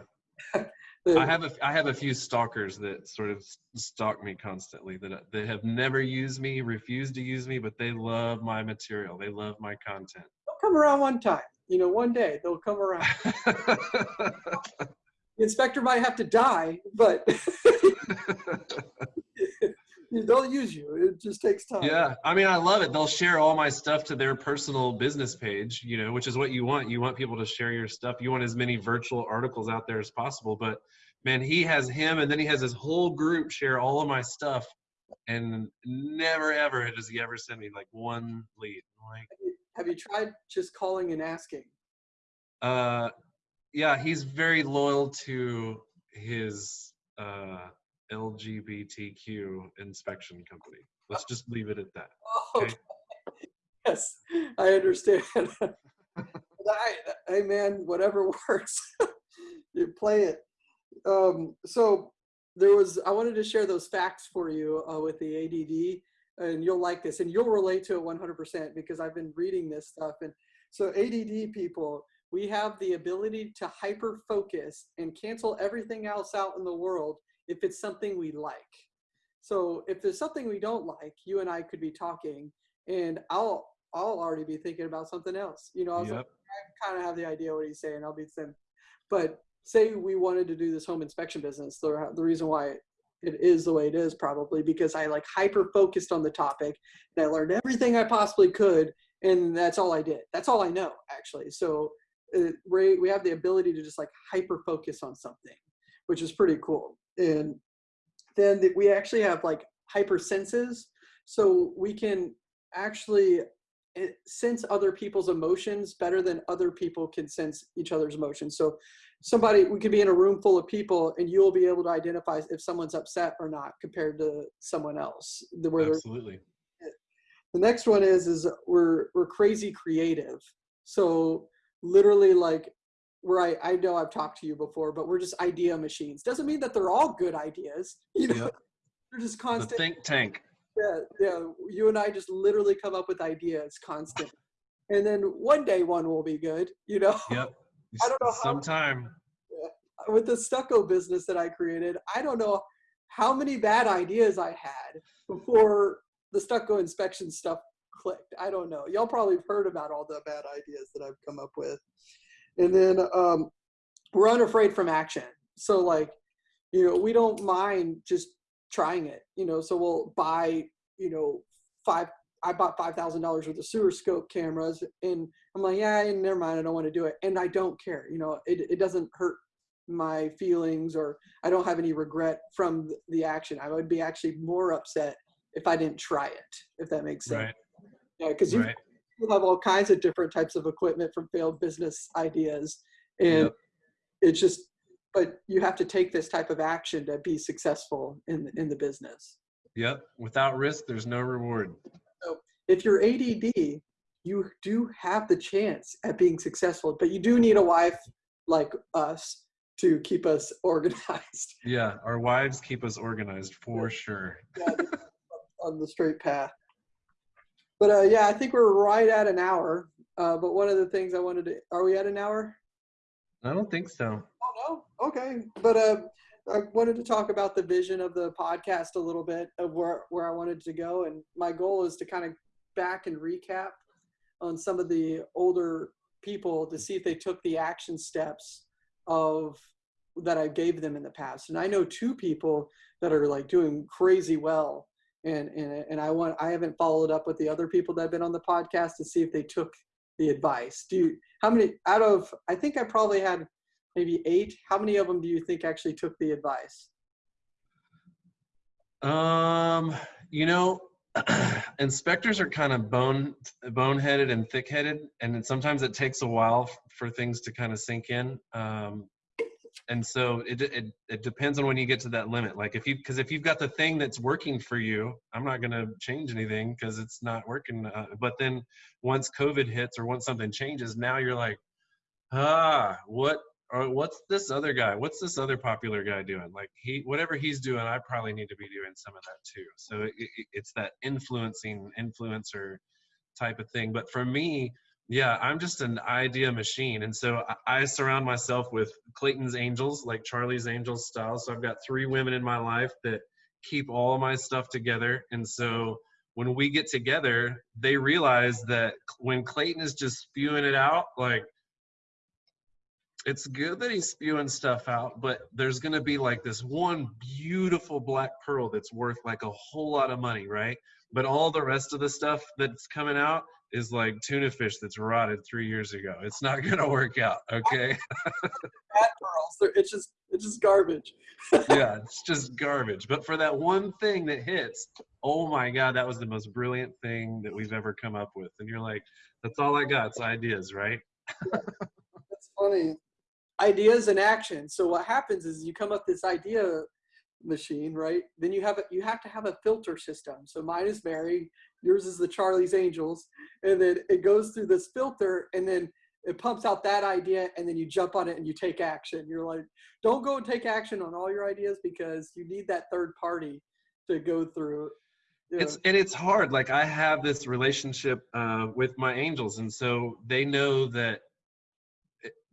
(laughs) I have a I have a few stalkers that sort of stalk me constantly that uh, they have never used me, refuse to use me, but they love my material. They love my content. they'll come around one time. You know, one day they'll come around. (laughs) The inspector might have to die, but (laughs) (laughs) they'll use you. It just takes time. yeah, I mean, I love it. They'll share all my stuff to their personal business page, you know, which is what you want. You want people to share your stuff. You want as many virtual articles out there as possible. But man, he has him, and then he has his whole group share all of my stuff, and never ever does he ever send me like one lead. Like, Have you tried just calling and asking? Uh, yeah, he's very loyal to his uh, LGBTQ inspection company. Let's just leave it at that. (laughs) Oh, Okay. yes, I understand. (laughs) I, hey man, whatever (laughs) works, you play it. Um, so there was, I wanted to share those facts for you uh, with the ADD, and you'll like this, and you'll relate to it 100% because I've been reading this stuff. And so ADD people, we have the ability to hyper focus and cancel everything else out in the world if it's something we like. So if there's something we don't like, you and I could be talking, and I'll I'll already be thinking about something else. You know, I was like, I kind of have the idea what he's saying. I'll be saying, but say we wanted to do this home inspection business. The the reason why it is the way it is probably because I like hyper focused on the topic and I learned everything I possibly could, and that's all I did. That's all I know actually. So uh, we we have the ability to just like hyper focus on something, which is pretty cool. And then the, we actually have like hyper senses, so we can actually eh, sense other people's emotions better than other people can sense each other's emotions. So somebody, we could be in a room full of people and you'll be able to identify if someone's upset or not compared to someone else. The, where Absolutely. the next one is, is we're, we're crazy creative. So literally like where I, I know I've talked to you before, but we're just idea machines. Doesn't mean that they're all good ideas. (laughs) You know, Yep. they're just The constant. think tank. Yeah, yeah. You and I just literally come up with ideas constant. And then one day one will be good, you know? (laughs) Yep. I don't know how- Sometime. With the stucco business that I created, I don't know how many bad ideas I had before the stucco inspection stuff clicked. I don't know. Y'all probably have heard about all the bad ideas that I've come up with. And then um, we're unafraid from action. So like, you know, we don't mind just trying it, you know, so we'll buy, you know, five, I bought $5,000 worth of sewer scope cameras and I'm like, yeah, and never mind. I don't want to do it. And I don't care, you know, it, it doesn't hurt my feelings or I don't have any regret from the action. I would be actually more upset if I didn't try it, if that makes sense. Right. Yeah, because you Right. People have all kinds of different types of equipment from failed business ideas. And Yep. it's just, but you have to take this type of action to be successful in, in the business. Yep. Without risk, there's no reward. So If you're ADD, you do have the chance at being successful, but you do need a wife like us to keep us (laughs) organized Yeah. Our wives keep us organized for sure. on the straight path. But uh, yeah, I think we're right at an hour. Uh, but one of the things I wanted to, are we at an hour? I don't think so. Oh no. Okay. But uh, I wanted to talk about the vision of the podcast a little bit of where where I wanted to go, and my goal is to kind of back and recap on some of the older people to see if they took the action steps of that I gave them in the past. And I know two people that are like doing crazy well. And, and and I want I haven't followed up with the other people that have been on the podcast to see if they took the advice. Do you how many out of I think I probably had maybe eight. How many of them do you think actually took the advice? Um, you know, (clears throat) inspectors are kind of bone boneheaded and thick-headed, and sometimes it takes a while for things to kind of sink in. Um, and so it, it it depends on when you get to that limit. Like if you because if you've got the thing that's working for you, I'm not gonna change anything because it's not working. Uh, but then once COVID hits or once something changes, now you're like, ah, what or what's this other guy? What's this other popular guy doing? Like he, whatever he's doing, I probably need to be doing some of that too. So it, it, it's that influencing influencer type of thing. But for me, yeah, I'm just an idea machine, and so I, surround myself with Clayton's angels, like Charlie's angels style. So I've got three women in my life that keep all my stuff together, and so when we get together, they realize that when Clayton is just spewing it out, like it's good that he's spewing stuff out, but there's going to be like this one beautiful black pearl that's worth like a whole lot of money, right? But all the rest of the stuff that's coming out is like tuna fish that's rotted three years ago. It's not (laughs) going to work out, okay? (laughs) It's just it's just garbage. (laughs) yeah, it's just garbage. But for that one thing that hits, oh my God, that was the most brilliant thing that we've ever come up with. And you're like, that's all I got. It's ideas, right? That's funny. ideas and action. So what happens is you come up this idea machine, right? Then you have a, you have to have a filter system. So mine is Mary, yours is the Charlie's Angels, and then it goes through this filter, and then it pumps out that idea, and then you jump on it and you take action. You're like, don't go and take action on all your ideas because you need that third party to go through. you know. it's and it's hard like i have this relationship uh, with my angels and so they know that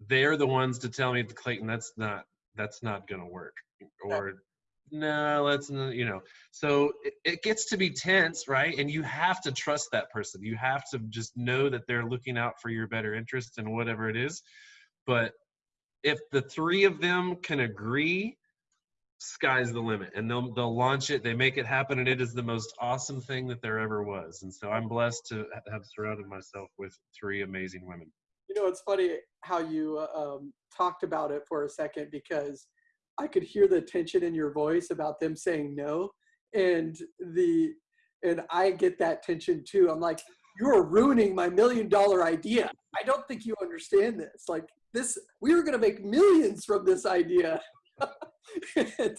they're the ones to tell me clayton that's not that's not gonna work or no let's you know. So it, it gets to be tense right? And you have to trust that person. You have to just know that they're looking out for your better interest and whatever it is. But if the three of them can agree sky's the limit. And they'll they'll launch it. They make it happen and it is the most awesome thing that there ever was. And so i'm blessed to have surrounded myself with three amazing women. You know, it's funny how you uh, um, talked about it for a second because I could hear the tension in your voice about them saying no, and the and I get that tension too. I'm like, you are ruining my million dollar idea. I don't think you understand this. Like this, we were gonna make millions from this idea, (laughs) and,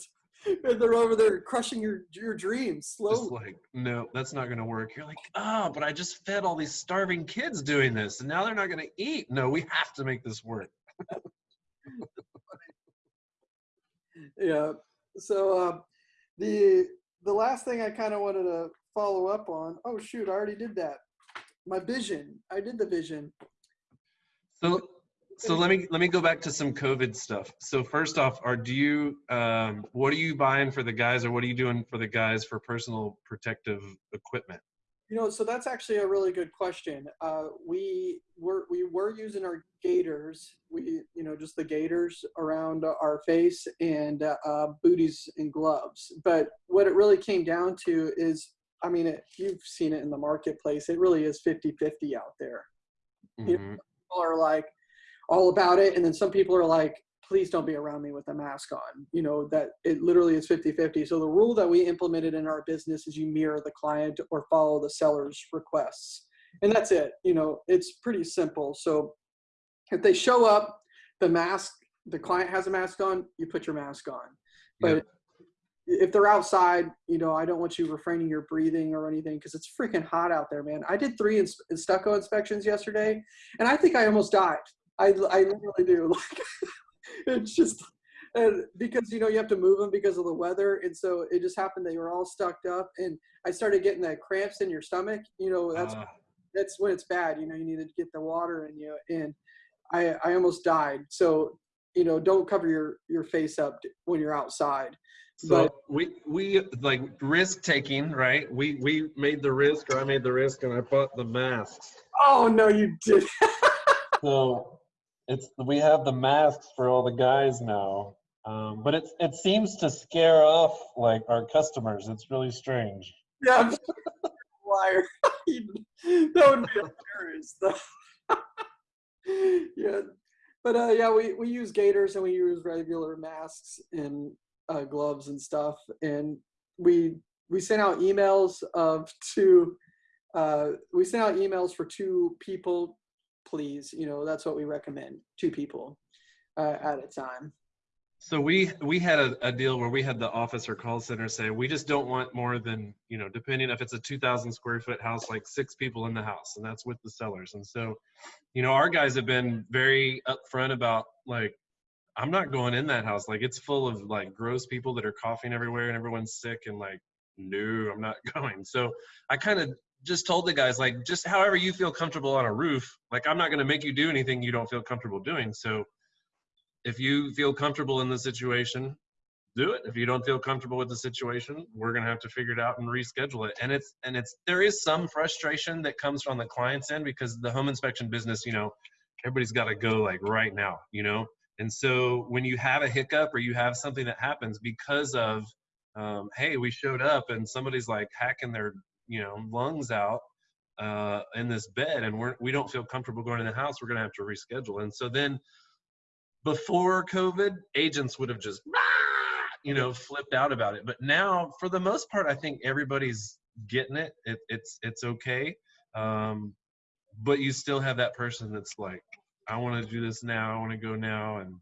and they're over there crushing your your dreams just slowly. like no that's not going to work you're like oh but i just fed all these starving kids doing this and now they're not going to eat no we have to make this work (laughs) yeah. So uh, the the last thing i kind of wanted to follow up on oh shoot i already did that. My vision i did the vision. So so let me let me go back to some covid stuff. So first off are do you um, what are you buying for the guys or what are you doing for the guys for personal protective equipment you know so that's actually a really good question uh, we were we were using our gaiters we you know just the gaiters around our face and uh, uh, booties and gloves but what it really came down to is i mean it, you've seen it in the marketplace it really is 50 50 out there Yeah. Mhm. people are like all about it and then some people are like please don't be around me with a mask on you know that it literally is 50-50 so the rule that we implemented in our business is you mirror the client or follow the seller's requests and that's it you know it's pretty simple so if they show up the mask the client has a mask on you put your mask on but Yep. if they're outside, you know, I don't want you refraining your breathing or anything because it's freaking hot out there, man. I did three ins- stucco inspections yesterday, and I think I almost died. I, I literally do. (laughs) Like, (laughs) it's just and because you know you have to move them because of the weather, and so it just happened they were all stucked up, and I started getting the cramps in your stomach. You know, that's Ah, that's when it's bad. You know, you need to get the water in you, and I I almost died. So you know, don't cover your your face up when you're outside. So But- we we like risk taking, right? We we made the risk, or I made the risk, and I bought the masks. Oh no, you did. (laughs) So it's we have the masks for all the guys now, um, but it it seems to scare off like our customers. It's really strange. yeah, liar. (laughs) that would be hilarious. (laughs) yeah, but uh, yeah, we we use gaiters and we use regular masks and uh, gloves and stuff, and we we sent out emails of two. Uh, we sent out emails for two people, please. You know that's what we recommend. Two people uh, at a time. So we we had a, a deal where we had the office or call center say we just don't want more than you know depending if it's a 2,000 square foot house like six people in the house and that's with the sellers and so you know our guys have been very upfront about like I'm not going in that house like it's full of like gross people that are coughing everywhere and everyone's sick and like no I'm not (laughs) going so I kind of just told the guys like just however you feel comfortable on a roof like I'm not going to make you do anything you don't feel comfortable doing so if you feel comfortable in the situation, do it. If you don't feel comfortable with the situation, we're gonna have to figure it out and reschedule it. And it's and it's there is some frustration that comes from the client's end because the home inspection business, you know, everybody's got to go like right now, you know. And so when you have a hiccup or you have something that happens because of, um, hey, we showed up and somebody's like hacking their you know lungs out uh, in this bed and we're we don't feel comfortable going in the house, we're gonna have to reschedule. And so then before COVID, agents would have just, (laughs) you know, flipped out about it. But now, for the most part, I think everybody's getting it. it it's it's okay. Um, but you still have that person that's like, I want to do this now. I want to go now, and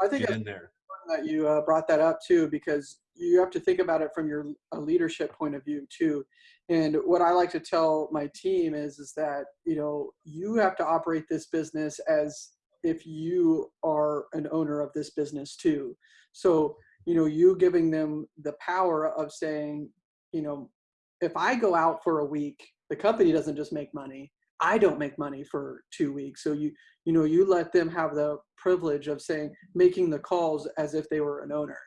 I think get in there. That you uh, brought that up too, because you have to think about it from your leadership point of view too. And what I like to tell my team is, is that you know you have to operate this business as if you are an owner of this business too. So you know you giving them the power of saying, you know, if I go out for a week, the company doesn't just make money. I don't make money for two weeks. So you you know you let them have the privilege of saying making the calls as if they were an owner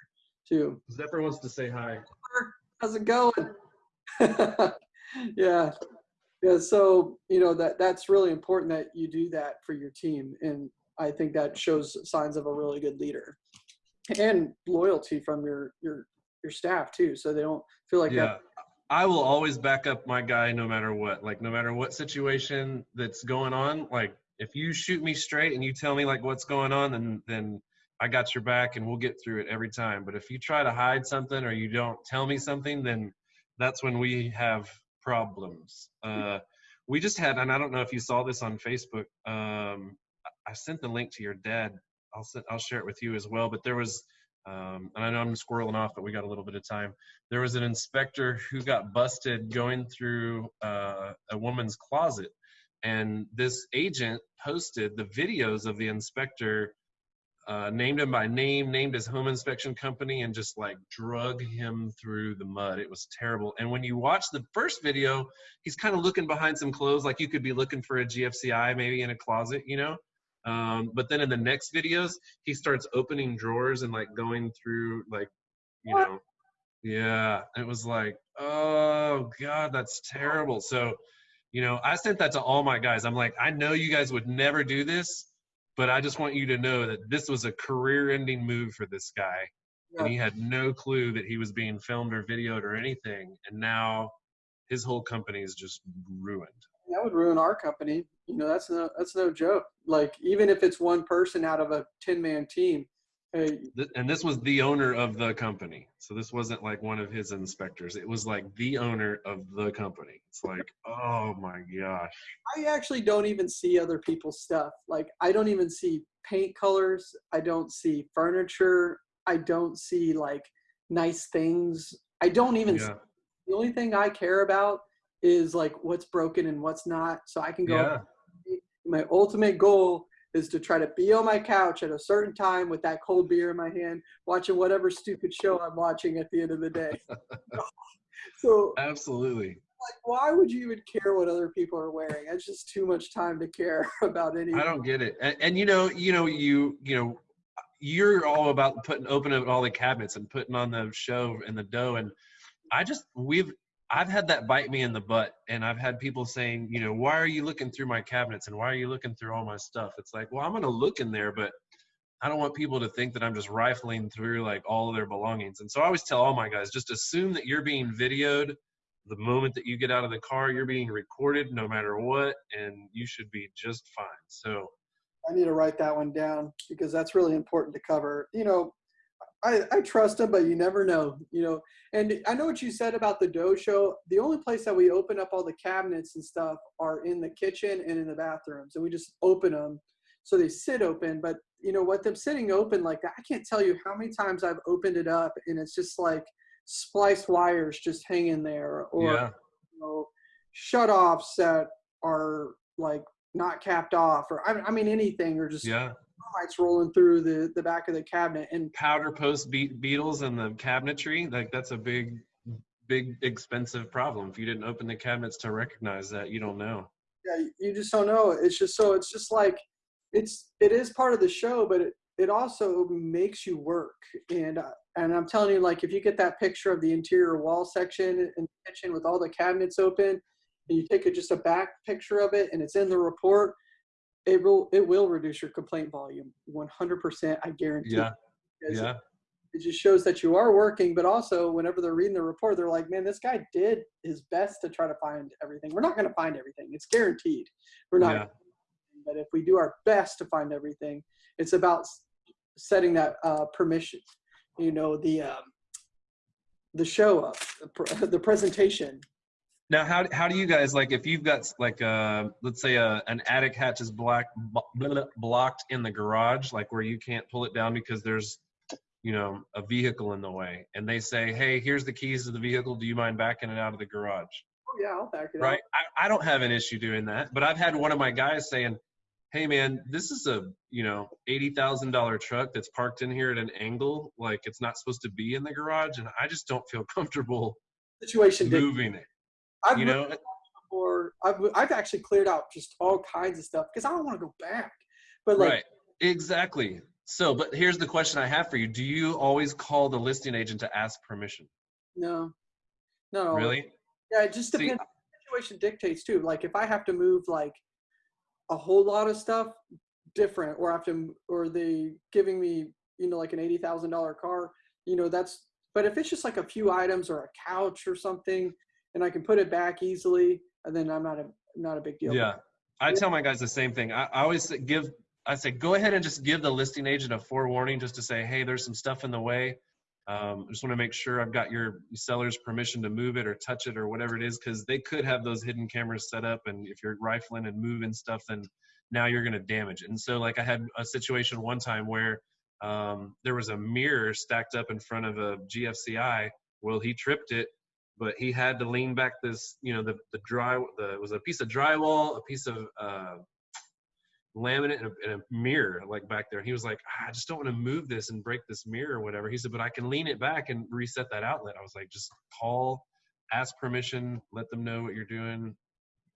too. Zephyr wants to say hi. How's it going? (laughs) yeah. Yeah. So, you know, that that's really important that you do that for your team. And I think that shows signs of a really good leader and loyalty from your, your, your staff too. So they don't feel like yeah. that. I will always back up my guy no matter what. Like no matter what situation that's going on. Like if you shoot me straight and you tell me like what's going on, then then I got your back and we'll get through it every time. But if you try to hide something or you don't tell me something, then that's when we have problems. Uh, we just had, and I don't know if you saw this on Facebook. Um, I sent the link to your dad. I'll I'll share it with you as well. But there was, um, and I know I'm squirreling off, but we got a little bit of time. There was an inspector who got busted going through uh, a woman's closet, and this agent posted the videos of the inspector uh, named him by name, named his home inspection company, and just like drug him through the mud. It was terrible. And when you watch the first video, he's kind of looking behind some clothes, like you could be looking for a GFCI maybe in a closet, you know. Um, but then in the next videos, he starts opening drawers and like going through like, you know, yeah. It was like, oh god, that's terrible. So, you know, I sent that to all my guys. I'm like, I know you guys would never do this but I just want you to know that this was a career-ending move for this guy, and he had no clue that he was being filmed or videoed or anything, and now his whole company is just ruined. Would ruin our company. You know, that's no, that's no joke. Like even if it's one person out of a 10 man team, hey, And this was the owner of the company, so this wasn't like one of his inspectors. It was like the owner of the company. It's like, oh my gosh. I actually don't even see other people's stuff. Like I don't even see paint colors. I don't see furniture. I don't see like nice things. I don't even. Yeah, The only thing I care about is like what's broken and what's not, so I can go. yeah, My ultimate goal is to try to be on my couch at a certain time with that cold beer in my hand, watching whatever stupid show I'm watching at the end of the day. (laughs) so absolutely. like why would you even care what other people are wearing it's just too much time to care (laughs) about any I don't get it. And, and you know, you know, you you know, you're all about putting opening up all the cabinets and putting on the show and the dough. And I just we've I've had that bite me in the butt, and I've had people saying, you know, why are you looking through my cabinets and why are you looking through all my stuff? It's like, well, I'm gonna look in there, but I don't want people to think that I'm just rifling through like all of their belongings. And so I always tell all my guys, just assume that you're being videoed the moment that you get out of the car, you're being recorded no matter what, and you should be just fine. So i need to write that one down because that's really important to cover you know I, I trust him, but you never know, you know. And I know what you said about the dough show. The only place that we open up all the cabinets and stuff are in the kitchen and in the bathrooms, and we just open them so they sit open. But you know what? Them sitting open like that, I can't tell you how many times I've opened it up and it's just like spliced wires just hanging there, or yeah. you know, shut offs that are like not capped off, or I, I mean anything, or just Yeah. Lights rolling through the the back of the cabinet. And Powder post be- beetles in the cabinetry, like that's a big, big expensive problem. If you didn't open the cabinets to recognize that, you don't know. yeah, you just don't know. It's just so it's just like it's it is part of the show, but it it also makes you work. And uh, and I'm telling you, like if you get that picture of the interior wall section in the kitchen with all the cabinets open, and you take a, just a back picture of it, and it's in the report, it will it will reduce your complaint volume 100%. I guarantee. Yeah. Yeah. it just shows that you are working but also whenever they're reading the report they're like man this guy did his best to try to find everything we're not going to find everything it's guaranteed we're not Yeah. but if we do our best to find everything it's about setting that uh, permission you know the um, the show up the, pr- (laughs) the presentation Now, how how do you guys like if you've got like uh let's say a an attic hatch is black blocked in the garage, like where you can't pull it down because there's you know a vehicle in the way, and they say, hey, here's the keys to the vehicle. Do you mind backing it out of the garage? Oh, yeah, I'll back it Right. I, I don't have an issue doing that, but I've had one of my guys saying, hey man, this is a you know eighty thousand dollar truck that's parked in here at an angle, like it's not supposed to be in the garage, and I just don't feel (laughs) comfortable Situation moving it. I've You know, before. I've I've actually cleared out just all kinds of stuff because I don't want to go back. But like, right exactly so but here's the question i have for you do you always call the listing agent to ask permission no, no, really Yeah, it just See, depends. the situation dictates too. Like if I have to move like a whole lot of stuff, different, or I have to, or they giving me, you know, like an eighty thousand dollar car, you know, that's. But if it's just like a few items or a couch or something, and I can put it back easily, and then I'm not a not a big deal. yeah i tell my guys the same thing i, I always give i say go ahead and just give the listing agent a forewarning just to say hey there's some stuff in the way um, I just want to make sure I've got your seller's permission to move it or touch it or whatever it is, because they could have those hidden cameras set up, and if you're rifling and moving stuff, then now you're going to damage it. And so, like, I had a situation one time where um, there was a mirror stacked up in front of a GFCI. Well, he tripped it, but he had to lean back this, you know, the the dry, the it was a piece of drywall, a piece of uh, laminate and a, and a mirror like back there. He was like, "Ah, I just don't want to move this and break this mirror or whatever. He said, but I can lean it back and reset that outlet. I was like, just call, ask permission, let them know what you're doing.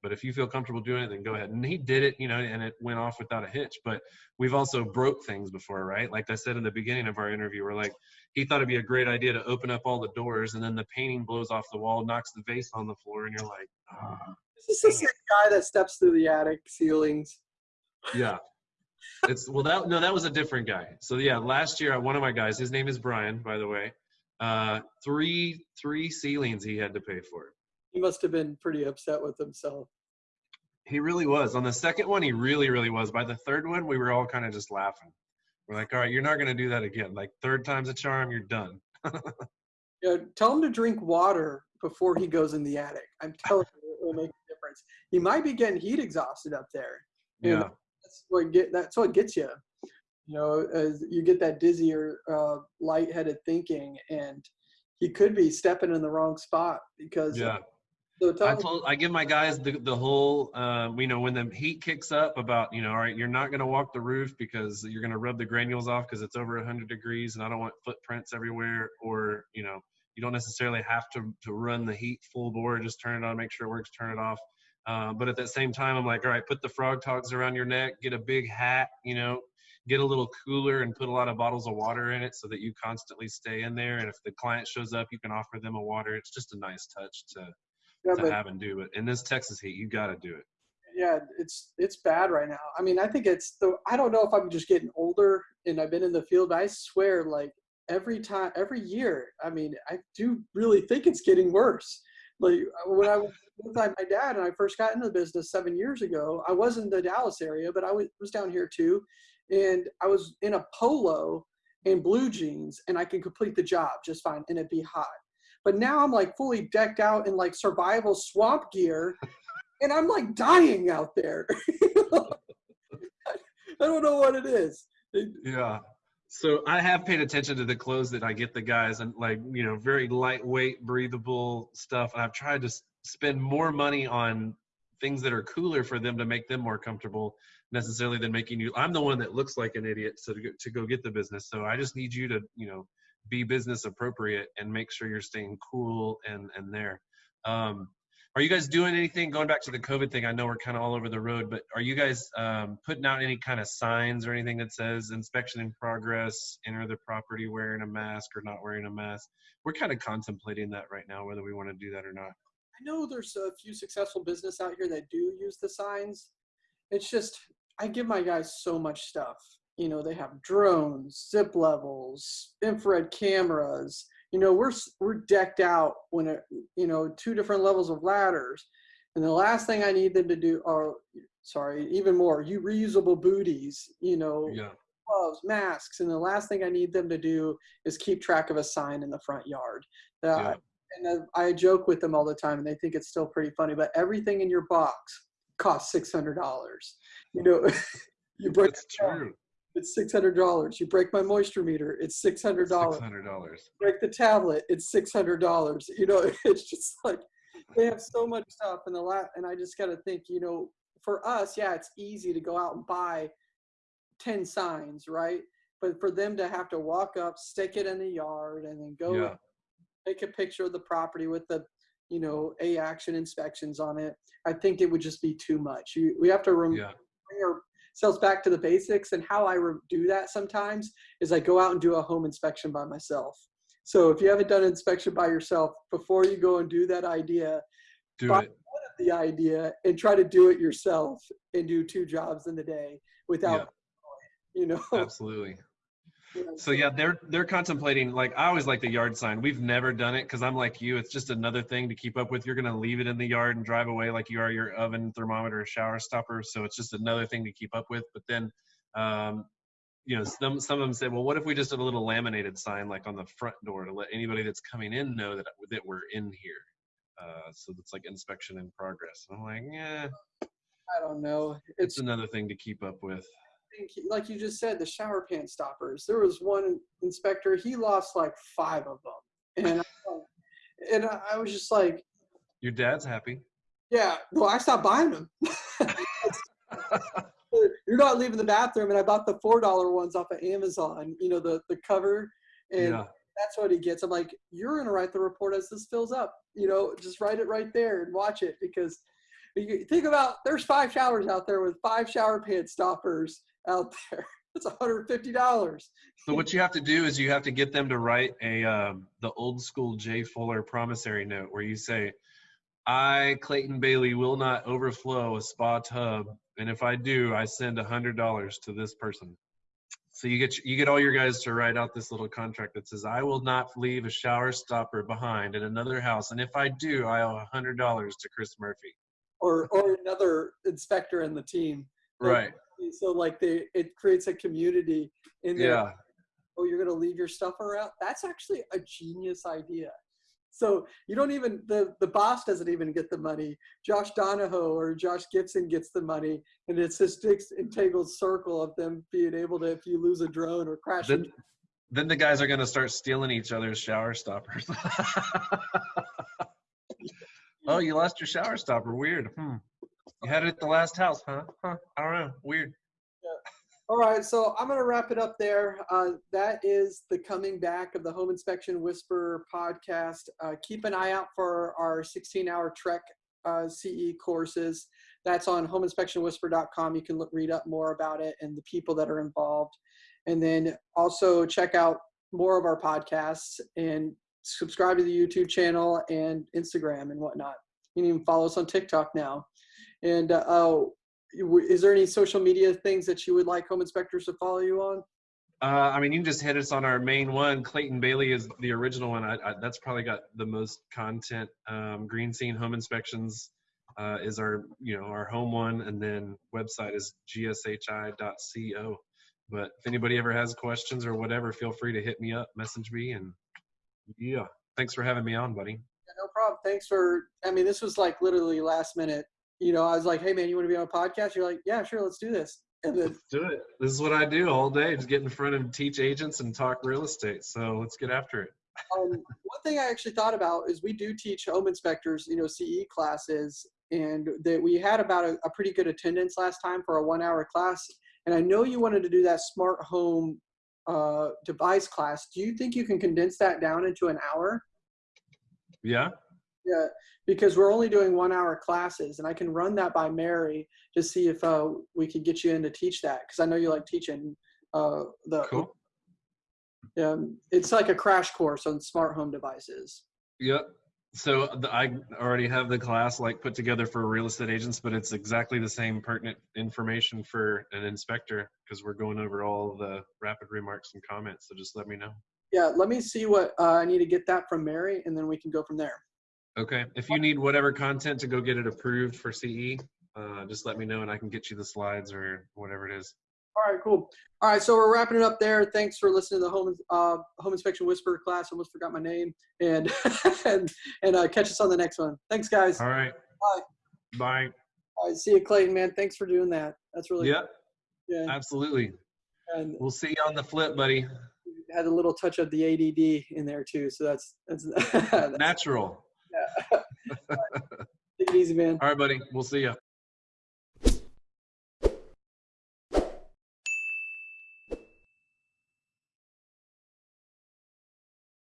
But if you feel comfortable doing it, then go ahead. And he did it, you know, and it went off without a hitch. But we've also broke things before, right? Like I said in the beginning of our interview, we're like, he thought it'd be a great idea to open up all the doors and then the painting blows off the wall, knocks the vase on the floor, and you're like, ah. This is the same guy that steps through the attic ceilings. Yeah. It's well that no, that was a different guy. So yeah, last year one of my guys, his name is Brian, by the way. Uh three three ceilings he had to pay for. He must have been pretty upset with himself. He really was. On the second one, he really, really was. By the third one, we were all kind of just laughing. We're like, all right, you're not gonna do that again. Like third time's a charm, you're done. (laughs) Yeah, tell him to drink water before he goes in the attic. I'm telling you, it will make a difference. He might be getting heat exhausted up there. Yeah. that's what get that's what gets you. You know, as you get that dizzy or uh, lightheaded thinking, and he could be stepping in the wrong spot because. Yeah. So I told I give my guys the the whole um, you know when the heat kicks up about you know all right you're not gonna walk the roof because you're gonna rub the granules off because it's over 100 degrees and I don't want footprints everywhere or you know you don't necessarily have to to run the heat full bore just turn it on make sure it works turn it off. Uh, but at that same time I'm like all right put the Frogg Toggs around your neck get a big hat you know get a little cooler and put a lot of bottles of water in it so that you constantly stay in there. And if the client shows up you can offer them a water. It's just a nice touch to yeah, to but have and do. But in this Texas heat, you got to do it. yeah, it's it's bad right now. I mean, I think it's the. I don't know if I'm just getting older and I've been in the field, but I swear, like every time, every year, I mean, I do really think it's getting worse. Like when I was (laughs) with my my dad and I first got into the business seven years ago, I was in the Dallas area, but I was, was down here too, and I was in a polo and blue jeans, and I could complete the job just fine, and it'd be hot. But now I'm like fully decked out in like survival swamp gear, and I'm like dying out there. (laughs) I don't know what it is. Yeah. So I have paid attention to the clothes that I get the guys and like, you know, very lightweight, breathable stuff. And I've tried to spend more money on things that are cooler for them to make them more comfortable necessarily than making you. I'm the one that looks like an idiot so to go, to go get the business. So I just need you to, you know, be business appropriate and make sure you're staying cool and, and there. Um, are you guys doing anything going back to the COVID thing? I know we're kind of all over the road, but are you guys um, putting out any kind of signs or anything that says inspection in progress, enter the property wearing a mask or not wearing a mask? We're kind of contemplating that right now, whether we want to do that or not. I know there's a few successful business out here that do use the signs. It's just I give my guys so much stuff. You know, they have drones, zip levels, infrared cameras. You know, we're we're decked out when it you know two different levels of ladders. And the last thing I need them to do are sorry, even more, you reusable booties, you know, Yeah. gloves, masks, and the last thing I need them to do is keep track of a sign in the front yard. Uh, Yeah. and I joke with them all the time, and they think it's still pretty funny. But everything in your box costs six hundred dollars. You know, (laughs) you break That's true. It's six hundred dollars. You break my moisture meter, it's six hundred dollars. Six hundred dollars. Break the tablet, it's six hundred dollars. You know, (laughs) it's just like they have so much stuff in the lab, and I just got to think, you know, for us, yeah, it's easy to go out and buy ten signs, right? But for them to have to walk up, stick it in the yard, and then go Yeah. take a picture of the property with the you know a action inspections on it i think it would just be too much you, we have to rem- Yeah. bring ourselves back to the basics and how i re- do that sometimes is i go out and do a home inspection by myself so if you haven't done an inspection by yourself before you go and do that idea Do it. the idea and try to do it yourself and do two jobs in the day without (laughs) you know Absolutely. So yeah, they're they're contemplating like I always like the yard sign. We've never done it because I'm like you. It's just another thing to keep up with. You're gonna leave it in the yard and drive away like you are your oven, thermometer, shower stopper. So it's just another thing to keep up with. But then, um, you know, some some of them say, well, what if we just did a little laminated sign like on the front door to let anybody that's coming in know that that we're in here. Uh, so it's like inspection in progress. And I'm like, yeah, i don't know it's it's another thing to keep up with. Think, like you just said, the shower pan stoppers. There was one inspector, he lost like five of them. And, I- (laughs) and I was just like, Your dad's happy. yeah, well, I stopped buying them. (laughs) You're not leaving the bathroom. And I bought the $4 ones off of Amazon, you know, the, the cover. And yeah. that's what he gets. I'm like, you're going to write the report as this fills up. You know, just write it right there and watch it because you think about there's five showers out there with five shower pan stoppers out there. (laughs) It's $150. So what you have to do is you have to get them to write a um, the old school Jay Fuller promissory note where you say, "I Clayton Bailey will not overflow a spa tub, and if I do, I send hundred dollars to this person." So you get you get all your guys to write out this little contract that says, "I will not leave a shower stopper behind in another house, and if I do, I owe hundred dollars to Chris Murphy." Or, or another inspector in the team. Like, Right. So like they, it creates a community in there. Yeah. oh, you're going to leave your stuff around. That's actually a genius idea. So you don't even the the boss doesn't even get the money. Josh Donahoe or Josh Gibson gets the money, and it's this entangled circle of them being able to, if you lose a drone or crash, Then, into- then the guys are going to start stealing each other's shower stoppers. (laughs) oh, you lost your shower stopper. Weird. Hmm. You had it at the last house, huh? Huh. I don't know. Weird. All right, so I'm going to wrap it up there. Uh, that is the coming back of the Home Inspection Whisperer podcast. Uh, keep an eye out for our 16 hour TREC uh, CE courses. That's on homeinspectionwhisper.com. You can look, read up more about it and the people that are involved. And then also check out more of our podcasts and subscribe to the YouTube channel and Instagram and whatnot. You can even follow us on TikTok now. And uh, oh, is there any social media things that you would like home inspectors to follow you on? Uh, I mean, you can just hit us on our main one. Clayton Bailey is the original one. I, I, that's probably got the most content. Um, Green Scene Home Inspections uh, is our, you know, our home one, and then website is gshi.co. But if anybody ever has questions or whatever, feel free to hit me up, message me, and yeah, thanks for having me on, buddy. No problem. Thanks for. I mean, this was like literally last minute. You know, I was like, "Hey, man, you want to be on a podcast?" You're like, "Yeah, sure, let's do this." And then, Let's do it. This is what I do all day: just get in front and teach agents and talk real estate. So let's get after it. um, one thing I actually thought about is we do teach home inspectors, you know, CE classes, and that we had about a, a pretty good attendance last time for a one-hour class. And I know you wanted to do that smart home uh, device class. Do you think you can condense that down into an hour? Yeah. Yeah, because we're only doing one-hour classes, and I can run that by Mary to see if uh, we could get you in to teach that. Because I know you like teaching uh, the. Cool. Um, it's like a crash course on smart home devices. Yep. So the, I already have the class like put together for real estate agents, but it's exactly the same pertinent information for an inspector because we're going over all the rapid remarks and comments. So just let me know. Yeah, let me see what uh, I need to get that from Mary, and then we can go from there. Okay. If you need whatever content to go get it approved for CE, uh, just let me know and I can get you the slides or whatever it is. All right, cool. All right, so we're wrapping it up there. Thanks for listening to the home uh, home inspection whisper class. Almost forgot my name, and (laughs) and and uh, catch us on the next one. Thanks, guys. All right. Bye. Bye. All right, see you, Clayton. Man, thanks for doing that. That's really Yep. yeah. Absolutely. And We'll see you on the flip, buddy. Had a little touch of the ADD in there too, so that's that's. (laughs) that's Natural. (laughs) take it easy, man. All right, buddy. We'll see you.